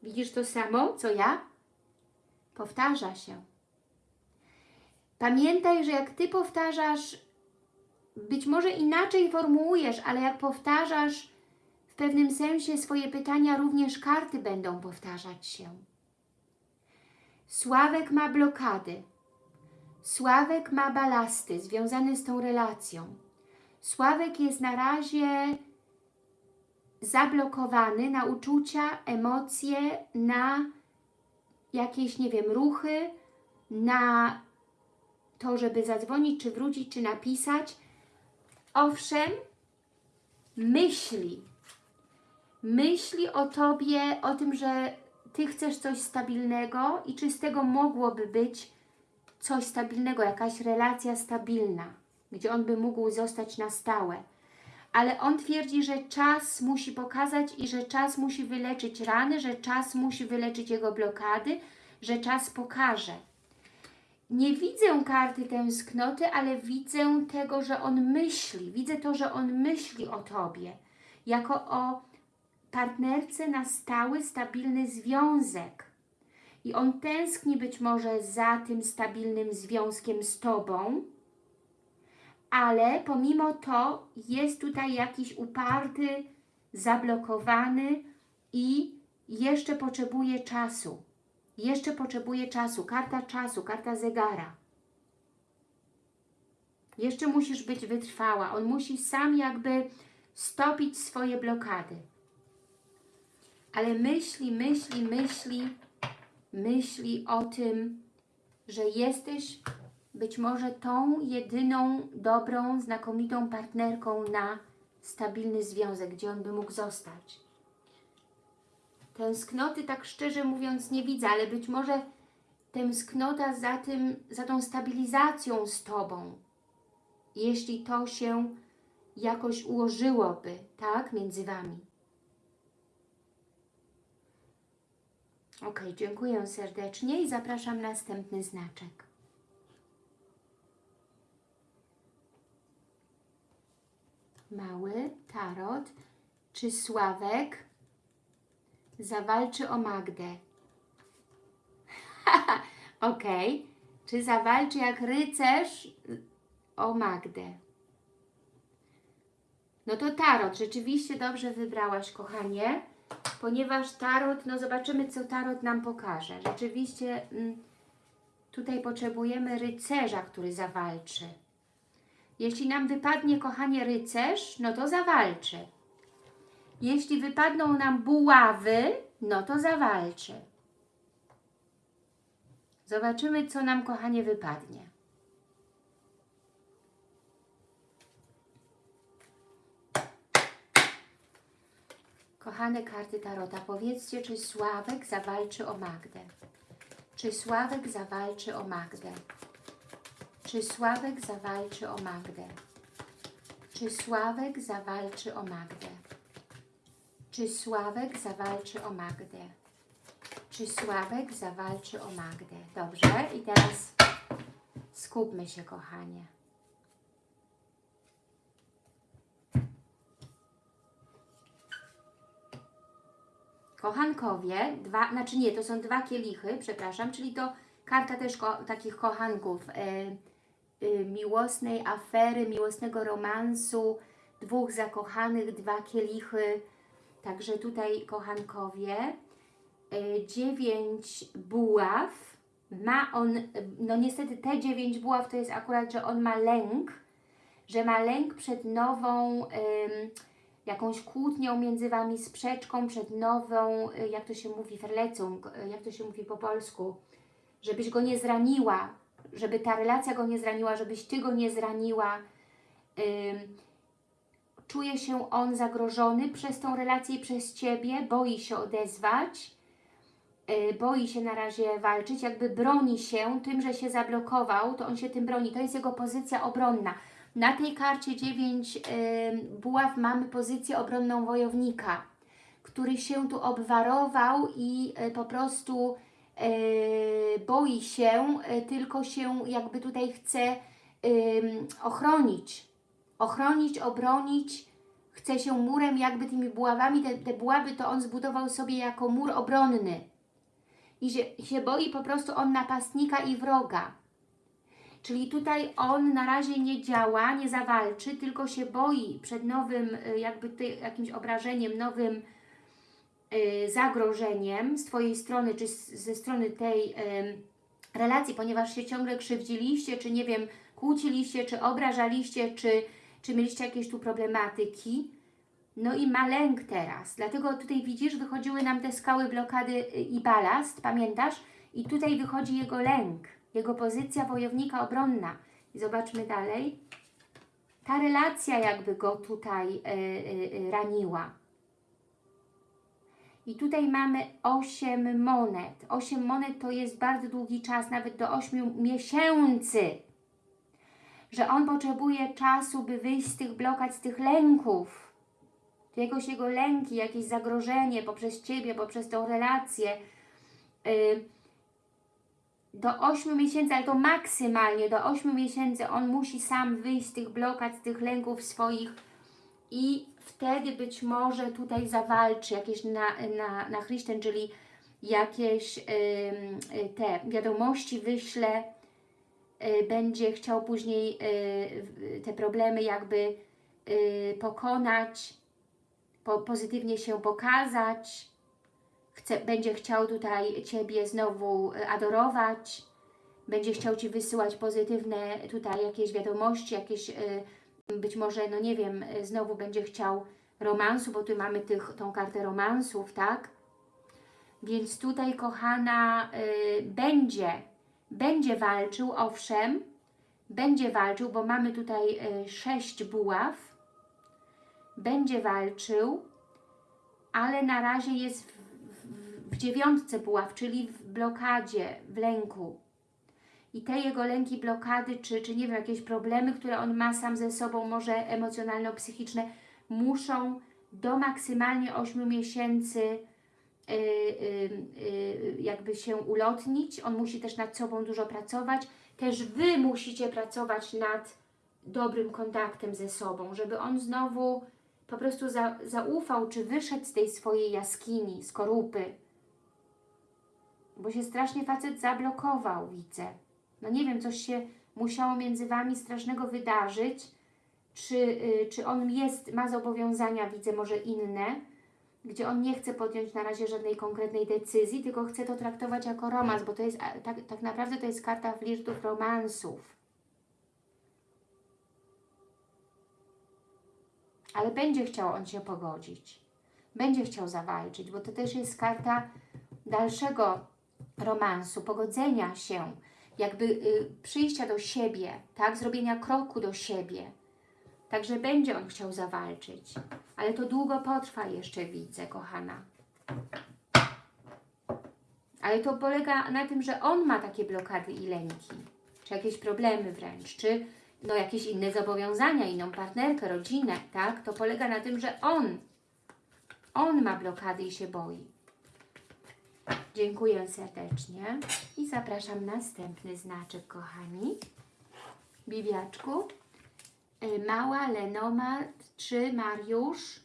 Widzisz to samo, co ja? Powtarza się. Pamiętaj, że jak Ty powtarzasz, być może inaczej formułujesz, ale jak powtarzasz w pewnym sensie swoje pytania, również karty będą powtarzać się. Sławek ma blokady. Sławek ma balasty związane z tą relacją. Sławek jest na razie zablokowany na uczucia, emocje, na jakieś, nie wiem, ruchy, na to, żeby zadzwonić, czy wrócić, czy napisać. Owszem, myśli. Myśli o Tobie, o tym, że Ty chcesz coś stabilnego i czy z tego mogłoby być coś stabilnego, jakaś relacja stabilna, gdzie on by mógł zostać na stałe. Ale on twierdzi, że czas musi pokazać i że czas musi wyleczyć rany, że czas musi wyleczyć jego blokady, że czas pokaże. Nie widzę karty tęsknoty, ale widzę tego, że on myśli. Widzę to, że on myśli o Tobie. Jako o partnerce na stały, stabilny związek. I on tęskni być może za tym stabilnym związkiem z Tobą, ale pomimo to jest tutaj jakiś uparty, zablokowany i jeszcze potrzebuje czasu. Jeszcze potrzebuje czasu. Karta czasu, karta zegara. Jeszcze musisz być wytrwała. On musi sam jakby stopić swoje blokady. Ale myśli, myśli, myśli, myśli o tym, że jesteś być może tą jedyną, dobrą, znakomitą partnerką na stabilny związek, gdzie on by mógł zostać. Tęsknoty, tak szczerze mówiąc, nie widzę, ale być może tęsknota za tym, za tą stabilizacją z Tobą, jeśli to się jakoś ułożyłoby, tak, między Wami. Ok, dziękuję serdecznie i zapraszam następny znaczek. Mały tarot. Czy Sławek zawalczy o Magdę? [LAUGHS] ok. Czy zawalczy jak rycerz o Magdę? No to tarot. Rzeczywiście dobrze wybrałaś, kochanie. Ponieważ tarot, no zobaczymy, co tarot nam pokaże. Rzeczywiście mm, tutaj potrzebujemy rycerza, który zawalczy. Jeśli nam wypadnie, kochanie, rycerz, no to zawalczy. Jeśli wypadną nam buławy, no to zawalczy. Zobaczymy, co nam, kochanie, wypadnie. Kochane karty Tarota, powiedzcie, czy Sławek zawalczy o Magdę? Czy Sławek zawalczy o Magdę? Czy Sławek zawalczy o Magdę? Czy Sławek zawalczy o Magdę? Czy Sławek zawalczy o Magdę? Czy Sławek zawalczy o Magdę? Dobrze, i teraz skupmy się, kochanie. Kochankowie, dwa, znaczy nie, to są dwa kielichy, przepraszam, czyli to karta też ko takich kochanków, y, y, miłosnej afery, miłosnego romansu, dwóch zakochanych, dwa kielichy, także tutaj kochankowie, y, dziewięć buław, ma on, no niestety te dziewięć buław to jest akurat, że on ma lęk, że ma lęk przed nową, jakąś kłótnią między Wami, sprzeczką, przed nową, y, jak to się mówi, ferlecą, y, jak to się mówi po polsku, żebyś go nie zraniła, żeby ta relacja go nie zraniła, żebyś Ty go nie zraniła. czuje się on zagrożony przez tą relację i przez Ciebie, boi się odezwać, y, boi się na razie walczyć, jakby broni się tym, że się zablokował, to on się tym broni, to jest jego pozycja obronna. Na tej karcie 9 buław mamy pozycję obronną wojownika, który się tu obwarował i e, po prostu e, boi się, tylko się jakby tutaj chce ochronić. Ochronić, obronić, chce się murem jakby tymi buławami, te, te buławy to on zbudował sobie jako mur obronny. I się, się boi po prostu on napastnika i wroga. Czyli tutaj on na razie nie działa, nie zawalczy, tylko się boi przed nowym y, jakby ty, jakimś obrażeniem, nowym y, zagrożeniem z Twojej strony, czy z, ze strony tej y, relacji, ponieważ się ciągle krzywdziliście, czy nie wiem, kłóciliście, czy obrażaliście, czy, czy mieliście jakieś tu problematyki. No i ma lęk teraz, dlatego tutaj widzisz, wychodziły nam te skały, blokady y, i balast, pamiętasz? I tutaj wychodzi jego lęk, jego pozycja wojownika obronna. I zobaczmy dalej. Ta relacja jakby go tutaj y, y, raniła. I tutaj mamy 8 monet. 8 monet to jest bardzo długi czas, nawet do 8 miesięcy. Że on potrzebuje czasu, by wyjść z tych blokad, z tych lęków. Jakoś jego lęki, jakieś zagrożenie poprzez Ciebie, poprzez tą relację. Y, do 8 miesięcy, ale to maksymalnie do 8 miesięcy on musi sam wyjść z tych blokad, z tych lęków swoich i wtedy być może tutaj zawalczy jakieś na, na, na Chrysten, czyli jakieś ym, y, te wiadomości wyśle, y, będzie chciał później y, te problemy jakby pokonać, po, pozytywnie się pokazać, chce, będzie chciał tutaj Ciebie znowu y, adorować, będzie chciał Ci wysyłać pozytywne tutaj jakieś wiadomości, jakieś y, być może, no nie wiem, y, znowu będzie chciał romansu, bo tu mamy tych, tą kartę romansów, tak? Więc tutaj, kochana, y, będzie, będzie walczył, owszem, będzie walczył, bo mamy tutaj y, sześć buław, będzie walczył, ale na razie jest w, w, dziewiątce buław, czyli w blokadzie, w lęku. I te jego lęki, blokady, czy, czy nie wiem, jakieś problemy, które on ma sam ze sobą, może emocjonalno-psychiczne, muszą do maksymalnie 8 miesięcy yy, yy, jakby się ulotnić. On musi też nad sobą dużo pracować. Też Wy musicie pracować nad dobrym kontaktem ze sobą, żeby on znowu po prostu za, zaufał, czy wyszedł z tej swojej jaskini, skorupy. Bo się strasznie facet zablokował, widzę. No nie wiem, coś się musiało między Wami strasznego wydarzyć, czy, y, czy on jest, ma zobowiązania, widzę może inne, gdzie on nie chce podjąć na razie żadnej konkretnej decyzji, tylko chce to traktować jako romans, bo to jest, tak, tak naprawdę to jest karta flirtów romansów. ale będzie chciał on się pogodzić. Będzie chciał zawalczyć, bo to też jest karta dalszego romansu, pogodzenia się, jakby y, przyjścia do siebie, tak, zrobienia kroku do siebie. Także będzie on chciał zawalczyć, ale to długo potrwa jeszcze, widzę, kochana. Ale to polega na tym, że on ma takie blokady i lęki, czy jakieś problemy wręcz, czy no, jakieś inne zobowiązania, inną partnerkę, rodzinę, tak? To polega na tym, że on, on ma blokady i się boi. Dziękuję serdecznie i zapraszam następny znaczek, kochani. Bibiaczku. Y, Mała, Lenomar, czy Mariusz?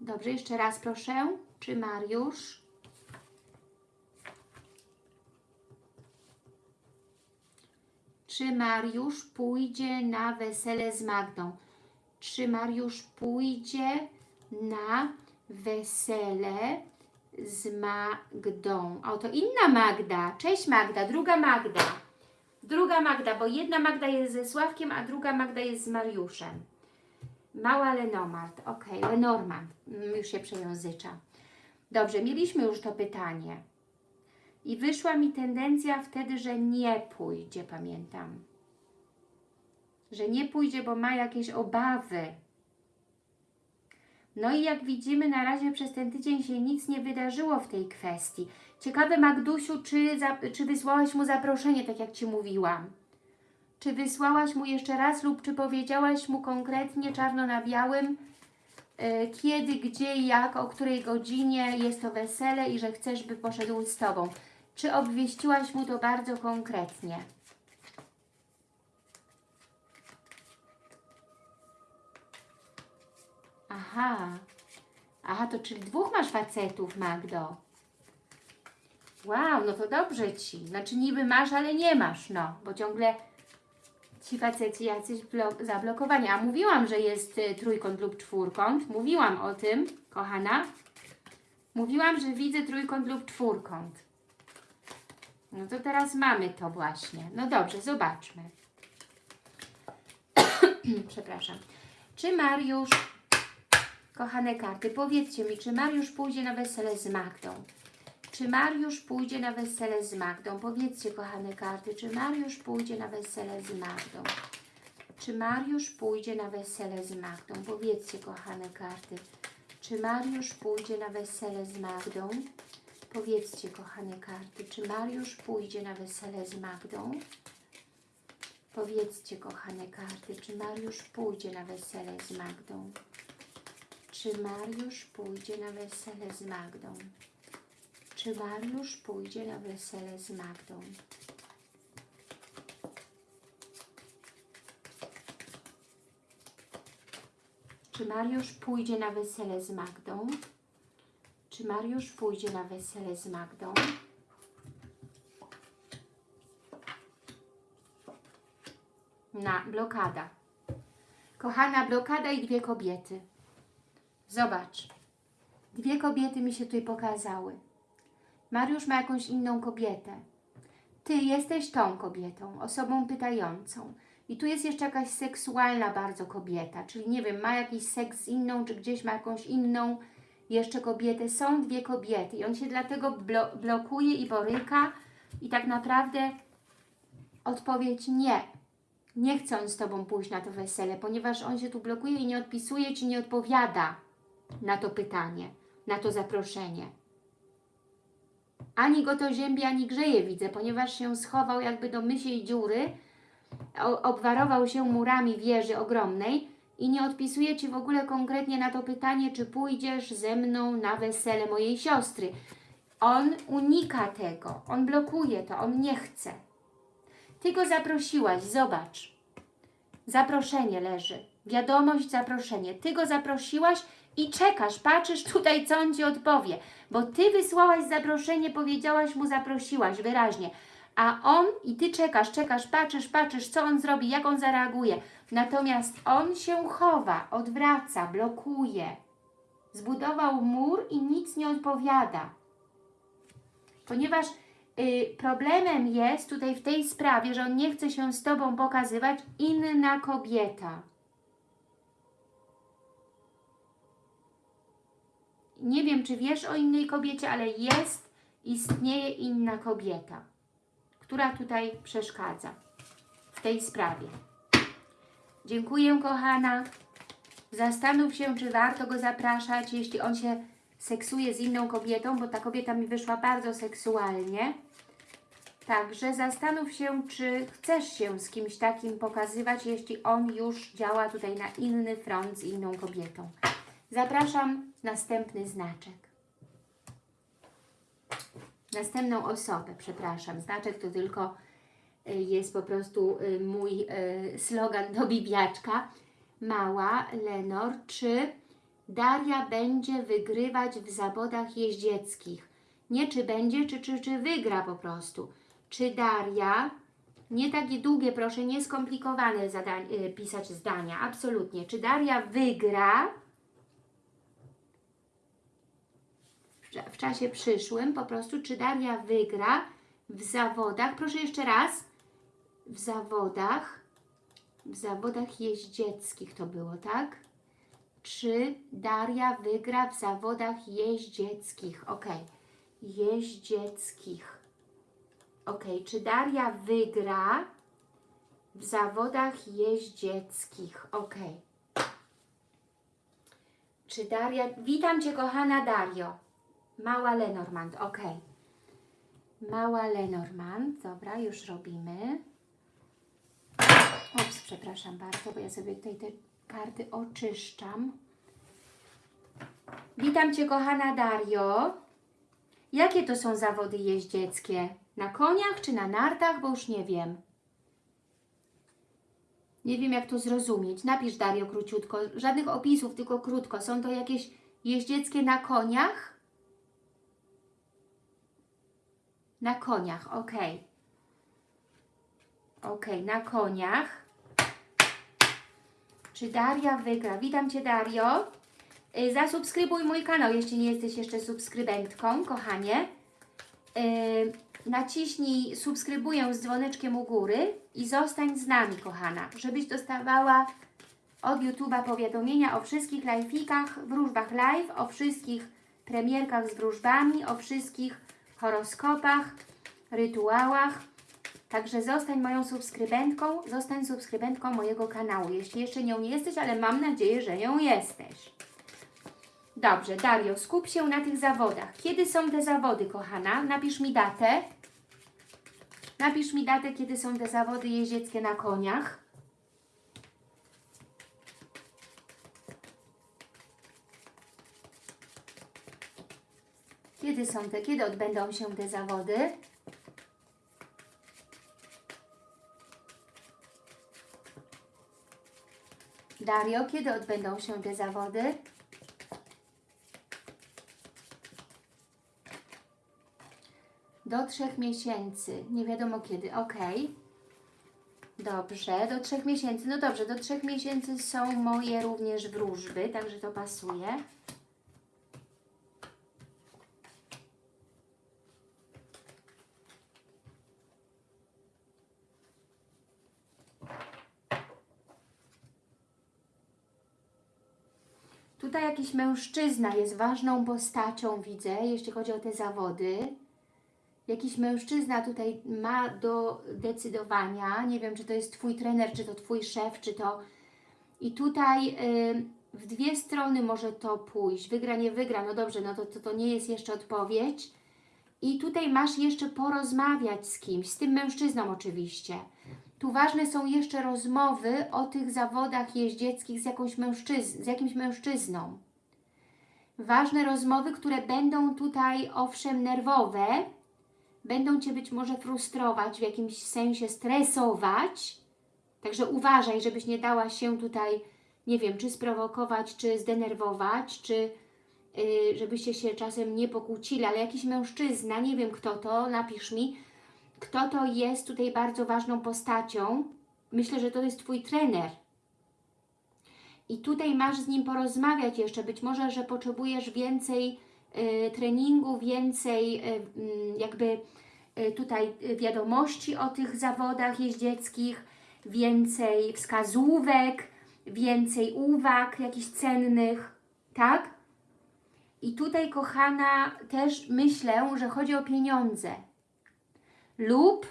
Dobrze, jeszcze raz proszę. Czy Mariusz? Czy Mariusz pójdzie na wesele z Magdą? Czy Mariusz pójdzie na wesele z Magdą? O, to inna Magda. Cześć Magda, druga Magda. Druga Magda, bo jedna Magda jest ze Sławkiem, a druga Magda jest z Mariuszem. Mała Lenomart. Ok, Lenormand. Mm, Już się przejęzycza. Dobrze, mieliśmy już to pytanie. I wyszła mi tendencja wtedy, że nie pójdzie, pamiętam. Że nie pójdzie, bo ma jakieś obawy. No i jak widzimy, na razie przez ten tydzień się nic nie wydarzyło w tej kwestii. Ciekawe, Magdusiu, czy, za, czy wysłałaś mu zaproszenie, tak jak Ci mówiłam? Czy wysłałaś mu jeszcze raz lub czy powiedziałaś mu konkretnie czarno na białym, y, kiedy, gdzie, jak, o której godzinie jest to wesele i że chcesz, by poszedł z Tobą? Czy obwieściłaś mu to bardzo konkretnie? Aha. Aha, to czyli dwóch masz facetów, Magdo. Wow, no to dobrze Ci. Znaczy niby masz, ale nie masz, no. Bo ciągle ci faceci jacyś blo- zablokowani. A mówiłam, że jest y, trójkąt lub czwórkąt. Mówiłam o tym, kochana. Mówiłam, że widzę trójkąt lub czwórkąt. No to teraz mamy to właśnie. No dobrze, zobaczmy. [COUGHS] Przepraszam. Czy Mariusz, kochane karty, powiedzcie mi, czy Mariusz pójdzie na wesele z Magdą? Czy Mariusz pójdzie na wesele z Magdą? Powiedzcie, kochane karty, czy Mariusz pójdzie na wesele z Magdą? Czy Mariusz pójdzie na wesele z Magdą? Powiedzcie, kochane karty, czy Mariusz pójdzie na wesele z Magdą? Powiedzcie, kochane karty, czy Mariusz pójdzie na wesele z Magdą? Powiedzcie, kochane karty, czy Mariusz pójdzie na wesele z Magdą? Czy Mariusz pójdzie na wesele z Magdą? Czy Mariusz pójdzie na wesele z Magdą? Czy Mariusz pójdzie na wesele z Magdą? Czy Mariusz pójdzie na wesele z Magdą? Na blokada. Kochana blokada i dwie kobiety. Zobacz. Dwie kobiety mi się tutaj pokazały. Mariusz ma jakąś inną kobietę. Ty jesteś tą kobietą, osobą pytającą. I tu jest jeszcze jakaś seksualna bardzo kobieta, czyli nie wiem, ma jakiś seks z inną, czy gdzieś ma jakąś inną jeszcze kobietę. Są dwie kobiety i on się dlatego blo blokuje i boryka i tak naprawdę odpowiedź nie. Nie chce on z Tobą pójść na to wesele, ponieważ on się tu blokuje i nie odpisuje Ci, nie odpowiada na to pytanie, na to zaproszenie. Ani go to ziębi, ani grzeje, widzę, ponieważ się schował jakby do mysiej dziury, obwarował się murami wieży ogromnej i nie odpisuje Ci w ogóle konkretnie na to pytanie, czy pójdziesz ze mną na wesele mojej siostry. On unika tego, on blokuje to, on nie chce. Ty go zaprosiłaś, zobacz. Zaproszenie leży. Wiadomość, zaproszenie. Ty go zaprosiłaś i czekasz, patrzysz tutaj, co on Ci odpowie. Bo Ty wysłałaś zaproszenie, powiedziałaś mu, zaprosiłaś wyraźnie. A on i Ty czekasz, czekasz, patrzysz, patrzysz, co on zrobi, jak on zareaguje. Natomiast on się chowa, odwraca, blokuje. Zbudował mur i nic nie odpowiada. Ponieważ y, problemem jest tutaj w tej sprawie, że on nie chce się z Tobą pokazywać, inna kobieta. Nie wiem, czy wiesz o innej kobiecie, ale jest, istnieje inna kobieta, która tutaj przeszkadza w tej sprawie. Dziękuję, kochana. Zastanów się, czy warto go zapraszać, jeśli on się seksuje z inną kobietą, bo ta kobieta mi wyszła bardzo seksualnie. Także zastanów się, czy chcesz się z kimś takim pokazywać, jeśli on już działa tutaj na inny front z inną kobietą. Zapraszam następny znaczek. Następną osobę, przepraszam. Znaczek to tylko y, jest po prostu y, mój y, slogan do bibiaczka. Mała Lenor, czy Daria będzie wygrywać w zawodach jeździeckich? Nie czy będzie, czy, czy, czy wygra po prostu. Czy Daria, nie takie długie proszę, nie skomplikowane zadań, pisać zdania, absolutnie. Czy Daria wygra w cza- w czasie przyszłym, po prostu, czy Daria wygra w zawodach, proszę jeszcze raz, w zawodach, w zawodach jeździeckich to było, tak? Czy Daria wygra w zawodach jeździeckich? Ok, jeździeckich. Ok, czy Daria wygra w zawodach jeździeckich? Ok. Czy Daria... Witam Cię, kochana Dario. Mała Lenormand, ok. Mała Lenormand, dobra, już robimy. Ops, przepraszam bardzo, bo ja sobie tutaj te karty oczyszczam. Witam Cię, kochana Dario. Jakie to są zawody jeździeckie? Na koniach czy na nartach? Bo już nie wiem. Nie wiem, jak to zrozumieć. Napisz, Dario, króciutko. Żadnych opisów, tylko krótko. Są to jakieś jeździeckie na koniach? Na koniach, ok. Ok, na koniach. Czy Daria wygra? Witam Cię, Dario. Y, Zasubskrybuj mój kanał, jeśli nie jesteś jeszcze subskrybentką, kochanie. Y, Naciśnij subskrybuję z dzwoneczkiem u góry i zostań z nami, kochana, żebyś dostawała od YouTube'a powiadomienia o wszystkich live'ikach, wróżbach live, o wszystkich premierkach z wróżbami, o wszystkich horoskopach, rytuałach. Także zostań moją subskrybentką, zostań subskrybentką mojego kanału, jeśli jeszcze nią nie jesteś, ale mam nadzieję, że nią jesteś. Dobrze, Dario, skup się na tych zawodach. Kiedy są te zawody, kochana? Napisz mi datę. Napisz mi datę, kiedy są te zawody jeździeckie na koniach. Kiedy są te, kiedy odbędą się te zawody? Dario, kiedy odbędą się te zawody? Do trzech miesięcy. Nie wiadomo kiedy. Ok. Dobrze, do trzech miesięcy. No dobrze, do trzech miesięcy są moje również wróżby, także to pasuje. Tutaj jakiś mężczyzna jest ważną postacią, widzę, jeśli chodzi o te zawody. Jakiś mężczyzna tutaj ma do decydowania. Nie wiem, czy to jest Twój trener, czy to Twój szef, czy to... I tutaj w dwie strony może to pójść. Wygra, nie wygra. No dobrze, no to, to, to nie jest jeszcze odpowiedź. I tutaj masz jeszcze porozmawiać z kimś, z tym mężczyzną oczywiście. Tu ważne są jeszcze rozmowy o tych zawodach jeździeckich z, jakąś z jakimś mężczyzną. Ważne rozmowy, które będą tutaj owszem nerwowe, będą Cię być może frustrować, w jakimś sensie stresować. Także uważaj, żebyś nie dała się tutaj, nie wiem, czy sprowokować, czy zdenerwować, czy yy, żebyście się czasem nie pokłócili, ale jakiś mężczyzna, nie wiem kto to, napisz mi, kto to jest tutaj bardzo ważną postacią. Myślę, że to jest Twój trener. I tutaj masz z nim porozmawiać jeszcze. Być może, że potrzebujesz więcej y, treningu, więcej y, y, jakby y, tutaj wiadomości o tych zawodach jeździeckich, więcej wskazówek, więcej uwag jakichś cennych, tak? I tutaj, kochana, też myślę, że chodzi o pieniądze lub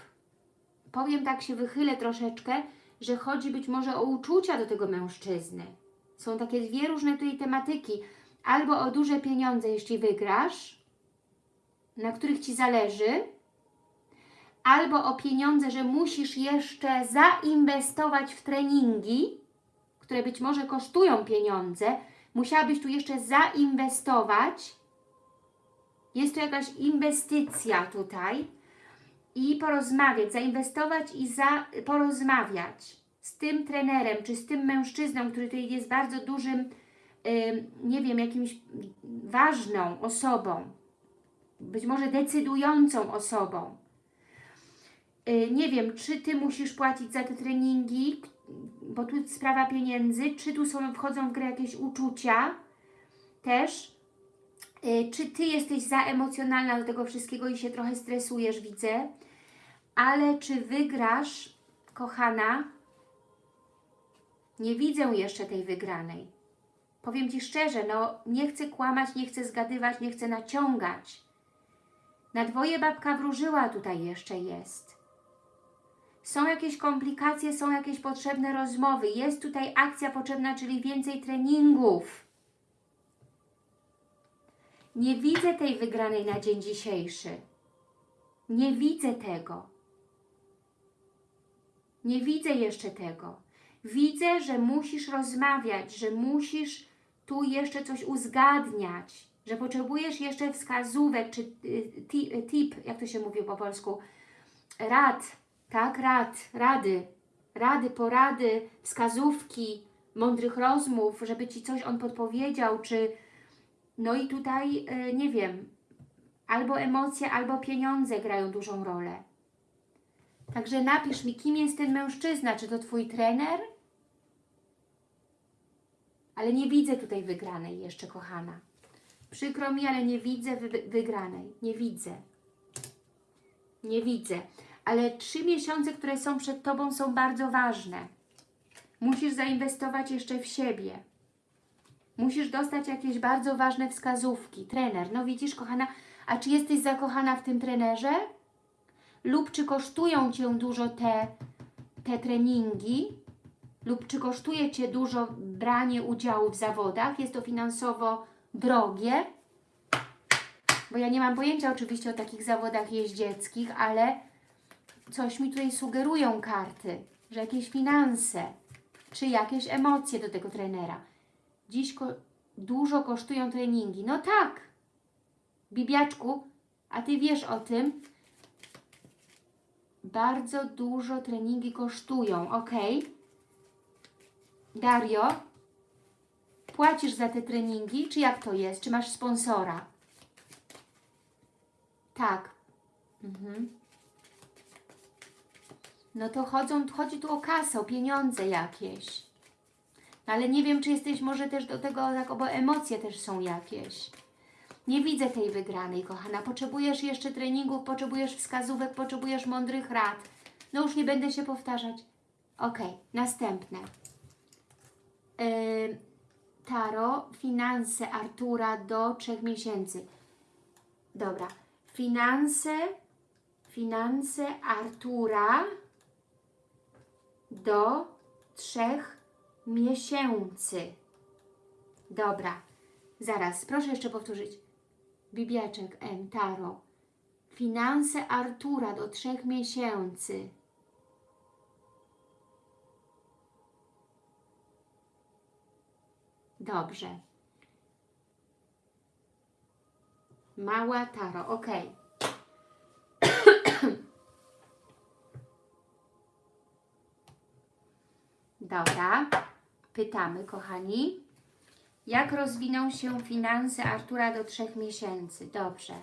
powiem tak, się wychylę troszeczkę, że chodzi być może o uczucia do tego mężczyzny. Są takie dwie różne tutaj tematyki. Albo o duże pieniądze, jeśli wygrasz, na których Ci zależy, albo o pieniądze, że musisz jeszcze zainwestować w treningi, które być może kosztują pieniądze, musiałabyś tu jeszcze zainwestować. Jest to jakaś inwestycja tutaj, i porozmawiać, zainwestować i za, porozmawiać z tym trenerem, czy z tym mężczyzną, który tutaj jest bardzo dużym, yy, nie wiem, jakimś ważną osobą, być może decydującą osobą. Yy, nie wiem, czy Ty musisz płacić za te treningi, bo tu sprawa pieniędzy, czy tu są, wchodzą w grę jakieś uczucia też, czy Ty jesteś za emocjonalna do tego wszystkiego i się trochę stresujesz, widzę, ale czy wygrasz, kochana, nie widzę jeszcze tej wygranej. Powiem Ci szczerze, no nie chcę kłamać, nie chcę zgadywać, nie chcę naciągać. Na dwoje babka wróżyła tutaj jeszcze jest. Są jakieś komplikacje, są jakieś potrzebne rozmowy, jest tutaj akcja potrzebna, czyli więcej treningów. Nie widzę tej wygranej na dzień dzisiejszy. Nie widzę tego. Nie widzę jeszcze tego. Widzę, że musisz rozmawiać, że musisz tu jeszcze coś uzgadniać, że potrzebujesz jeszcze wskazówek, czy y, y, tip, jak to się mówi po polsku, rad, tak, rad, rady, rady, porady, wskazówki, mądrych rozmów, żeby Ci coś on podpowiedział, czy no i tutaj, y, nie wiem, albo emocje, albo pieniądze grają dużą rolę. Także napisz mi, kim jest ten mężczyzna, czy to Twój trener? Ale nie widzę tutaj wygranej jeszcze, kochana. Przykro mi, ale nie widzę wy wygranej. Nie widzę. Nie widzę. Ale trzy miesiące, które są przed Tobą są bardzo ważne. Musisz zainwestować jeszcze w siebie. Musisz dostać jakieś bardzo ważne wskazówki. Trener, no widzisz, kochana, a czy jesteś zakochana w tym trenerze? Lub czy kosztują Cię dużo te, te treningi? Lub czy kosztuje Cię dużo branie udziału w zawodach? Jest to finansowo drogie? Bo ja nie mam pojęcia oczywiście o takich zawodach jeździeckich, ale coś mi tutaj sugerują karty, że jakieś finanse, czy jakieś emocje do tego trenera. Dziś ko dużo kosztują treningi. No tak, Bibiaczku, a Ty wiesz o tym, bardzo dużo treningi kosztują, ok? Dario, płacisz za te treningi, czy jak to jest? Czy masz sponsora? Tak. Mhm. No to chodzą, chodzi tu o kasę, o pieniądze jakieś. Ale nie wiem, czy jesteś może też do tego, tak, bo emocje też są jakieś. Nie widzę tej wygranej, kochana. Potrzebujesz jeszcze treningów, potrzebujesz wskazówek, potrzebujesz mądrych rad. No już nie będę się powtarzać. Ok, następne. Yy, Taro, finanse Artura do trzech miesięcy. Dobra. Finanse, finanse Artura do trzech miesięcy. Dobra. Zaraz, proszę jeszcze powtórzyć. Bibiaczek M. Taro. Finanse Artura do trzech miesięcy. Dobrze. Mała Taro, ok. Dobra. Pytamy, kochani. Jak rozwiną się finanse Artura do trzech miesięcy? Dobrze.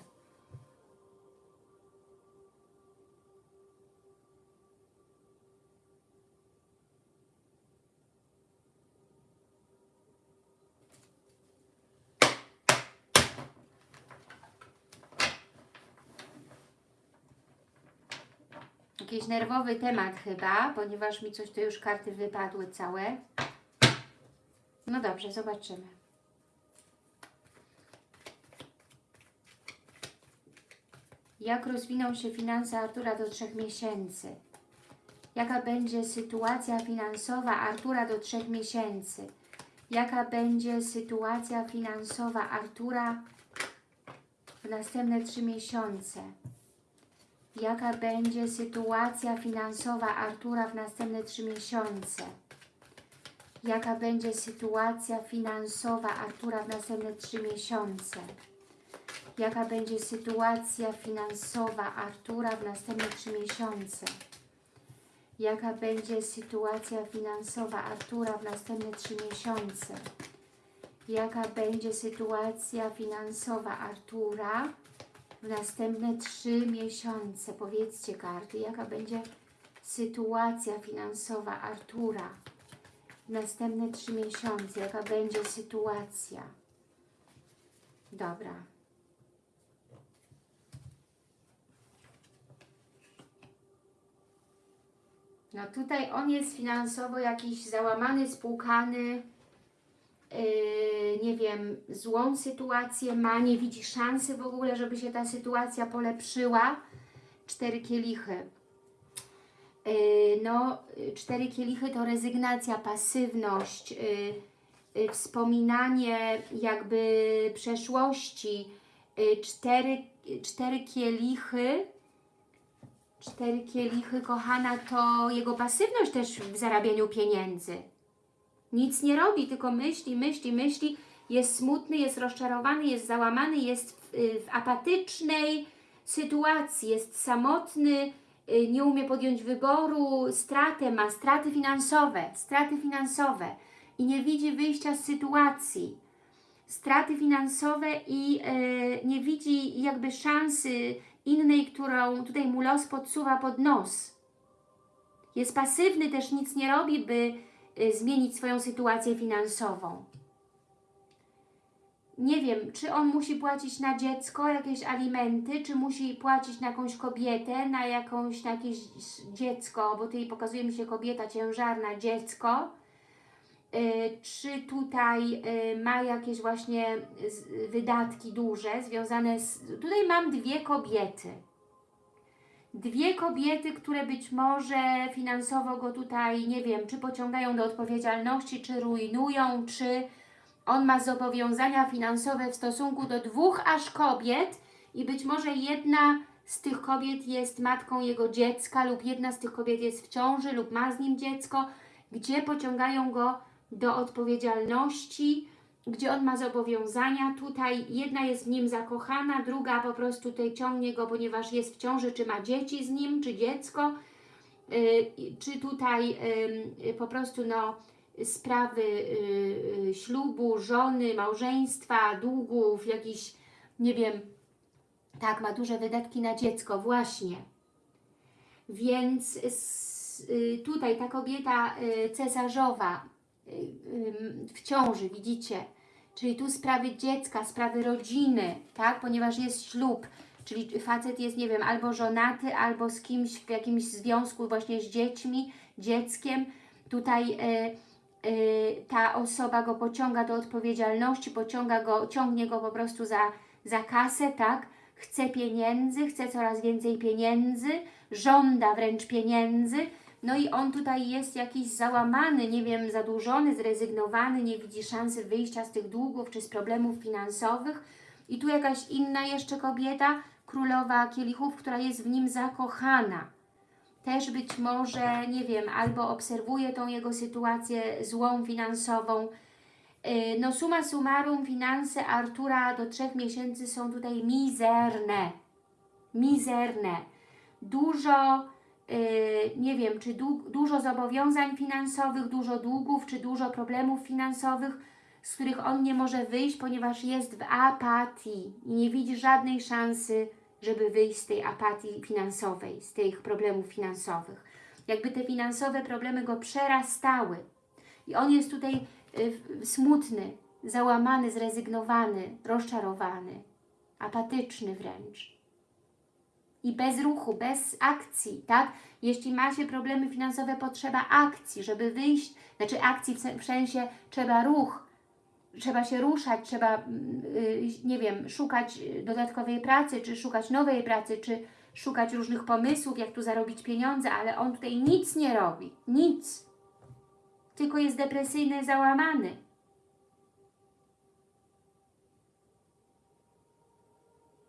Jakiś nerwowy temat chyba, ponieważ mi coś tu już karty wypadły całe. No dobrze, zobaczymy. Jak rozwiną się finanse Artura do trzech miesięcy? Jaka będzie sytuacja finansowa Artura do trzech miesięcy? Jaka będzie sytuacja finansowa Artura w następne trzy miesiące? Jaka będzie sytuacja finansowa Artura w następne trzy miesiące? Jaka będzie sytuacja finansowa Artura w następne trzy miesiące? Jaka będzie sytuacja finansowa Artura w następne trzy miesiące? Jaka będzie sytuacja finansowa Artura w następne trzy miesiące? Jaka będzie sytuacja finansowa Artura w następne trzy miesiące? Powiedzcie karty, jaka będzie sytuacja finansowa Artura następne trzy miesiące? Jaka będzie sytuacja? Dobra. No tutaj on jest finansowo jakiś załamany, spłukany, yy, nie wiem, złą sytuację ma, nie widzi szansy w ogóle, żeby się ta sytuacja polepszyła. Cztery kielichy. Yy, no, y, cztery kielichy to rezygnacja, pasywność, yy, wspominanie jakby przeszłości. Cztery, cztery kielichy Cztery kielichy, kochana, to jego pasywność też w zarabianiu pieniędzy. Nic nie robi, tylko myśli, myśli, myśli. Jest smutny, jest rozczarowany, jest załamany, jest w, y, w apatycznej sytuacji, jest samotny, y, nie umie podjąć wyboru, stratę ma, straty finansowe, straty finansowe i nie widzi wyjścia z sytuacji. Straty finansowe i e, nie widzi jakby szansy innej, którą tutaj mu los podsuwa pod nos. Jest pasywny, też nic nie robi, by y, zmienić swoją sytuację finansową. Nie wiem, czy on musi płacić na dziecko jakieś alimenty, czy musi płacić na jakąś kobietę, na jakąś, na jakieś dziecko, bo tutaj pokazuje mi się kobieta ciężarna, dziecko. Y, czy tutaj y, ma jakieś właśnie wydatki duże związane z... Tutaj mam dwie kobiety dwie kobiety, które być może finansowo go tutaj, nie wiem, czy pociągają do odpowiedzialności, czy rujnują, czy on ma zobowiązania finansowe w stosunku do dwóch aż kobiet i być może jedna z tych kobiet jest matką jego dziecka lub jedna z tych kobiet jest w ciąży lub ma z nim dziecko, gdzie pociągają go do odpowiedzialności, gdzie on ma zobowiązania. Tutaj jedna jest w nim zakochana, druga po prostu tutaj ciągnie go, ponieważ jest w ciąży, czy ma dzieci z nim, czy dziecko, yy, czy tutaj yy, po prostu no, sprawy yy, ślubu, żony, małżeństwa, długów, jakiś, nie wiem, tak, ma duże wydatki na dziecko, właśnie. Więc y, tutaj ta kobieta y, cesarzowa y, y, w ciąży, widzicie? Czyli tu sprawy dziecka, sprawy rodziny, tak? Ponieważ jest ślub, czyli facet jest, nie wiem, albo żonaty, albo z kimś w jakimś związku właśnie z dziećmi, dzieckiem. Tutaj y, y, ta osoba go pociąga do odpowiedzialności, pociąga go, ciągnie go po prostu za, za kasę, tak? Chce pieniędzy, chce coraz więcej pieniędzy, żąda wręcz pieniędzy, no i on tutaj jest jakiś załamany, nie wiem, zadłużony, zrezygnowany, nie widzi szansy wyjścia z tych długów czy z problemów finansowych. I tu jakaś inna jeszcze kobieta, królowa kielichów, która jest w nim zakochana. Też być może, nie wiem, albo obserwuje tą jego sytuację złą finansową. Yy, No suma summarum, finanse Artura do trzech miesięcy są tutaj mizerne. Mizerne. Dużo Yy, nie wiem, czy du dużo zobowiązań finansowych, dużo długów, czy dużo problemów finansowych, z których on nie może wyjść, ponieważ jest w apatii i nie widzi żadnej szansy, żeby wyjść z tej apatii finansowej, z tych problemów finansowych. Jakby te finansowe problemy go przerastały. I on jest tutaj yy, smutny, załamany, zrezygnowany, rozczarowany, apatyczny wręcz i bez ruchu, bez akcji, tak? Jeśli macie problemy finansowe, potrzeba akcji, żeby wyjść, znaczy akcji w sensie trzeba ruch, trzeba się ruszać, trzeba, mm, y, nie wiem, szukać dodatkowej pracy, czy szukać nowej pracy, czy szukać różnych pomysłów, jak tu zarobić pieniądze, ale on tutaj nic nie robi, nic. Tylko jest depresyjny, załamany.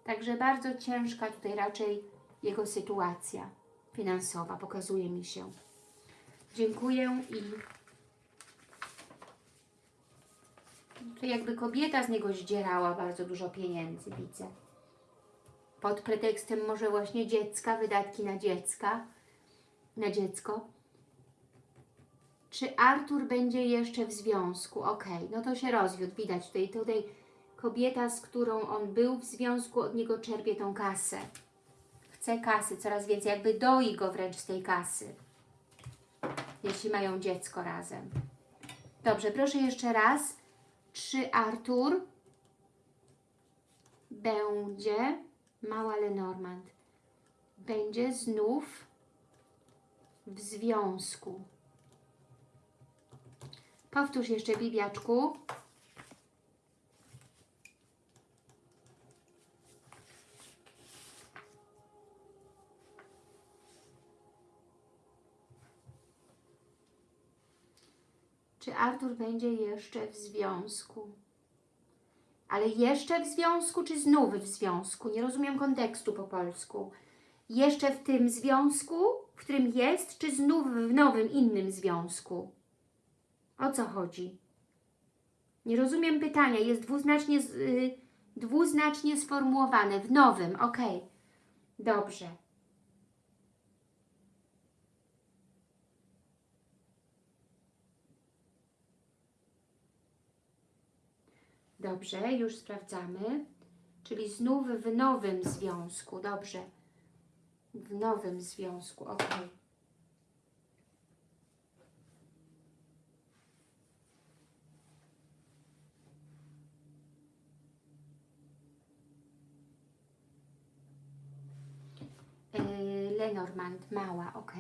Także bardzo ciężka tutaj raczej jego sytuacja finansowa pokazuje mi się. Dziękuję i to jakby kobieta z niego zdzierała bardzo dużo pieniędzy, widzę. Pod pretekstem może właśnie dziecka, wydatki na dziecka, na dziecko. Czy Artur będzie jeszcze w związku? Ok, no to się rozwiódł, widać tutaj, tutaj kobieta, z którą on był w związku, od niego czerpie tą kasę. Chce kasy coraz więcej, jakby doi go wręcz z tej kasy. Jeśli mają dziecko razem. Dobrze, proszę jeszcze raz. Czy Artur będzie, mała Lenormand, będzie znów w związku? Powtórz jeszcze, Bibiaczku. Czy Artur będzie jeszcze w związku? Ale jeszcze w związku, czy znów w związku? Nie rozumiem kontekstu po polsku. Jeszcze w tym związku, w którym jest, czy znów w nowym, innym związku? O co chodzi? Nie rozumiem pytania. Jest dwuznacznie, z- y, dwuznacznie sformułowane. W nowym, ok. Dobrze. Dobrze, już sprawdzamy. Czyli znów w nowym związku. Dobrze. W nowym związku, ok. Yy, Lenormand, mała, ok.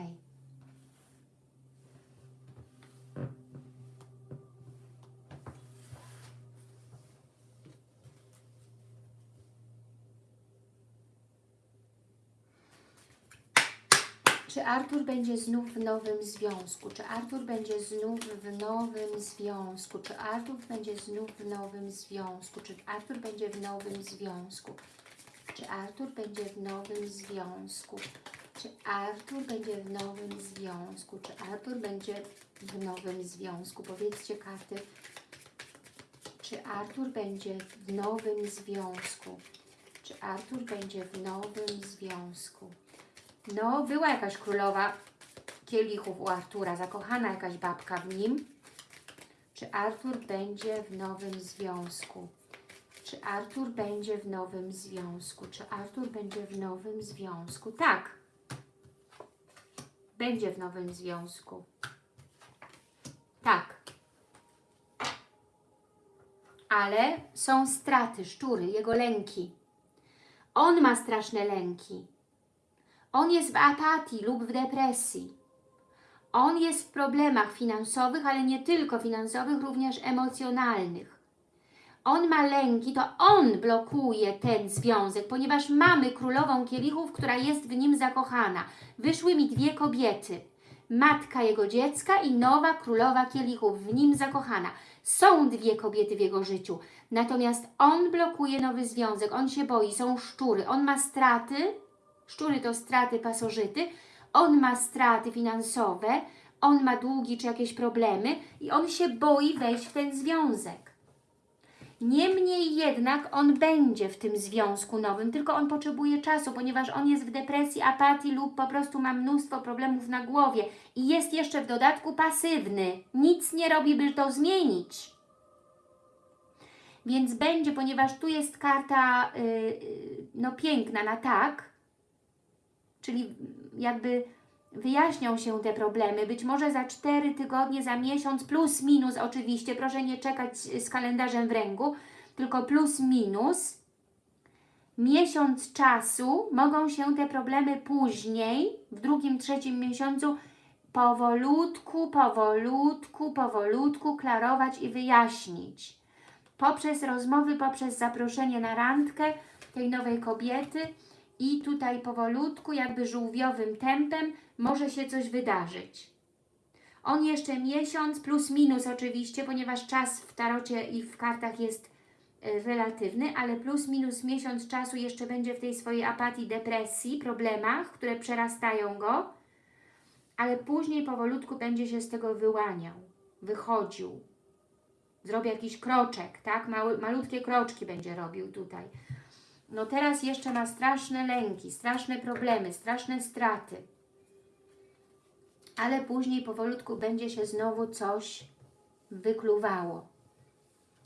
Czy Artur będzie znów w nowym związku? Czy Artur będzie znów w nowym związku? Czy Artur będzie znów w nowym związku? Czy Artur będzie w nowym związku? Czy Artur będzie w nowym związku? Czy Artur będzie w nowym związku? Czy Artur będzie w nowym związku? Powiedzcie karty. Czy Artur będzie w nowym związku? Czy Artur będzie w nowym związku? No, była jakaś królowa kielichów u Artura, zakochana jakaś babka w nim. Czy Artur będzie w nowym związku? Czy Artur będzie w nowym związku? Czy Artur będzie w nowym związku? Tak. Będzie w nowym związku. Tak. Ale są straty, szczury, jego lęki. On ma straszne lęki. On jest w apatii lub w depresji. On jest w problemach finansowych, ale nie tylko finansowych, również emocjonalnych. On ma lęki, to on blokuje ten związek, ponieważ mamy królową kielichów, która jest w nim zakochana. Wyszły mi dwie kobiety. Matka jego dziecka i nowa królowa kielichów, w nim zakochana. Są dwie kobiety w jego życiu. Natomiast on blokuje nowy związek, on się boi, są szczury, on ma straty, Szczury to straty pasożyty. On ma straty finansowe, on ma długi czy jakieś problemy i on się boi wejść w ten związek. Niemniej jednak on będzie w tym związku nowym, tylko on potrzebuje czasu, ponieważ on jest w depresji, apatii lub po prostu ma mnóstwo problemów na głowie i jest jeszcze w dodatku pasywny. Nic nie robi, by to zmienić. Więc będzie, ponieważ tu jest karta yy, no piękna na tak, czyli jakby wyjaśnią się te problemy, być może za 4 tygodnie, za miesiąc, plus minus oczywiście, proszę nie czekać z kalendarzem w ręku, tylko plus minus, miesiąc czasu, mogą się te problemy później, w drugim, trzecim miesiącu, powolutku, powolutku, powolutku klarować i wyjaśnić. Poprzez rozmowy, poprzez zaproszenie na randkę tej nowej kobiety, i tutaj powolutku, jakby żółwiowym tempem może się coś wydarzyć. On jeszcze miesiąc, plus minus oczywiście, ponieważ czas w tarocie i w kartach jest y, relatywny, ale plus minus miesiąc czasu jeszcze będzie w tej swojej apatii, depresji, problemach, które przerastają go, ale później powolutku będzie się z tego wyłaniał, wychodził. Zrobi jakiś kroczek, tak? Mały, malutkie kroczki będzie robił tutaj no teraz jeszcze ma straszne lęki, straszne problemy, straszne straty. Ale później powolutku będzie się znowu coś wykluwało.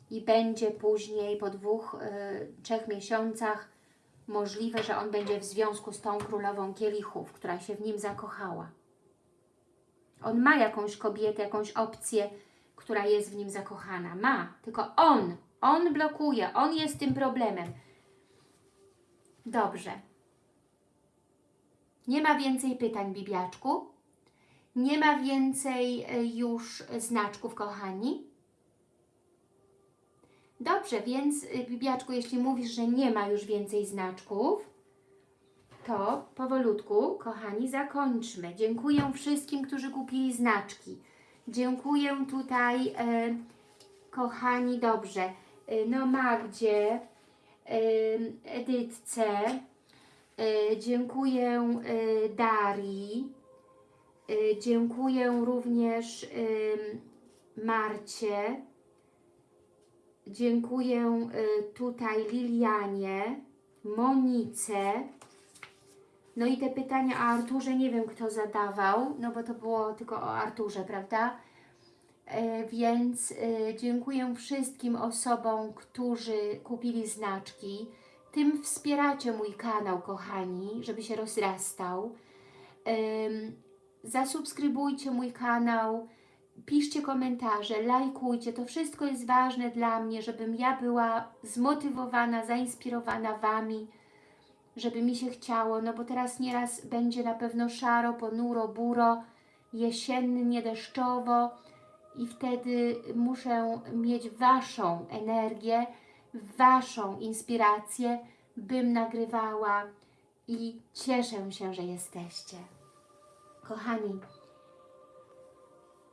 I będzie później po dwóch, y, trzech miesiącach możliwe, że on będzie w związku z tą królową kielichów, która się w nim zakochała. On ma jakąś kobietę, jakąś opcję, która jest w nim zakochana. Ma, tylko on, on blokuje, on jest tym problemem. Dobrze. Nie ma więcej pytań, Bibiaczku. Nie ma więcej e, już znaczków, kochani. Dobrze, więc e, Bibiaczku, jeśli mówisz, że nie ma już więcej znaczków, to powolutku, kochani, zakończmy. Dziękuję wszystkim, którzy kupili znaczki. Dziękuję tutaj, e, kochani, dobrze. E, no Magdzie, Edytce, E, dziękuję e, Darii. E, dziękuję również Marcie. Dziękuję tutaj Lilianie, Monice. No i te pytania o Arturze nie wiem kto zadawał, no bo to było tylko o Arturze, prawda? E, więc e, dziękuję wszystkim osobom, którzy kupili znaczki. Tym wspieracie mój kanał, kochani, żeby się rozrastał. Zasubskrybujcie mój kanał, piszcie komentarze, lajkujcie. To wszystko jest ważne dla mnie, żebym ja była zmotywowana, zainspirowana Wami, żeby mi się chciało, no bo teraz nieraz będzie na pewno szaro, ponuro, buro, jesiennie, deszczowo i wtedy muszę mieć Waszą energię, Waszą inspirację, bym nagrywała i cieszę się, że jesteście. Kochani,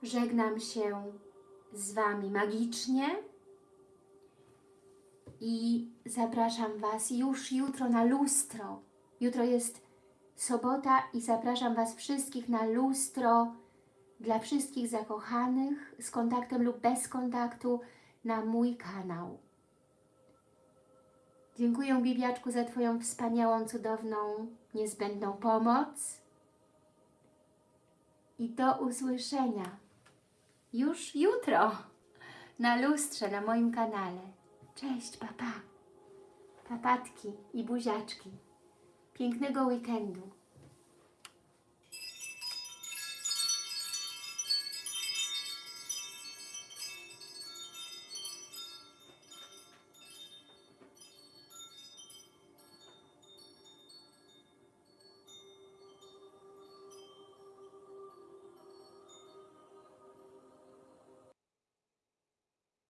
żegnam się z Wami magicznie i zapraszam Was już jutro na lustro. Jutro jest sobota i zapraszam Was wszystkich na lustro dla wszystkich zakochanych z kontaktem lub bez kontaktu na mój kanał. Dziękuję Bibiaczku za Twoją wspaniałą, cudowną, niezbędną pomoc i do usłyszenia już jutro na lustrze na moim kanale. Cześć, papa. Papatki i buziaczki. Pięknego weekendu.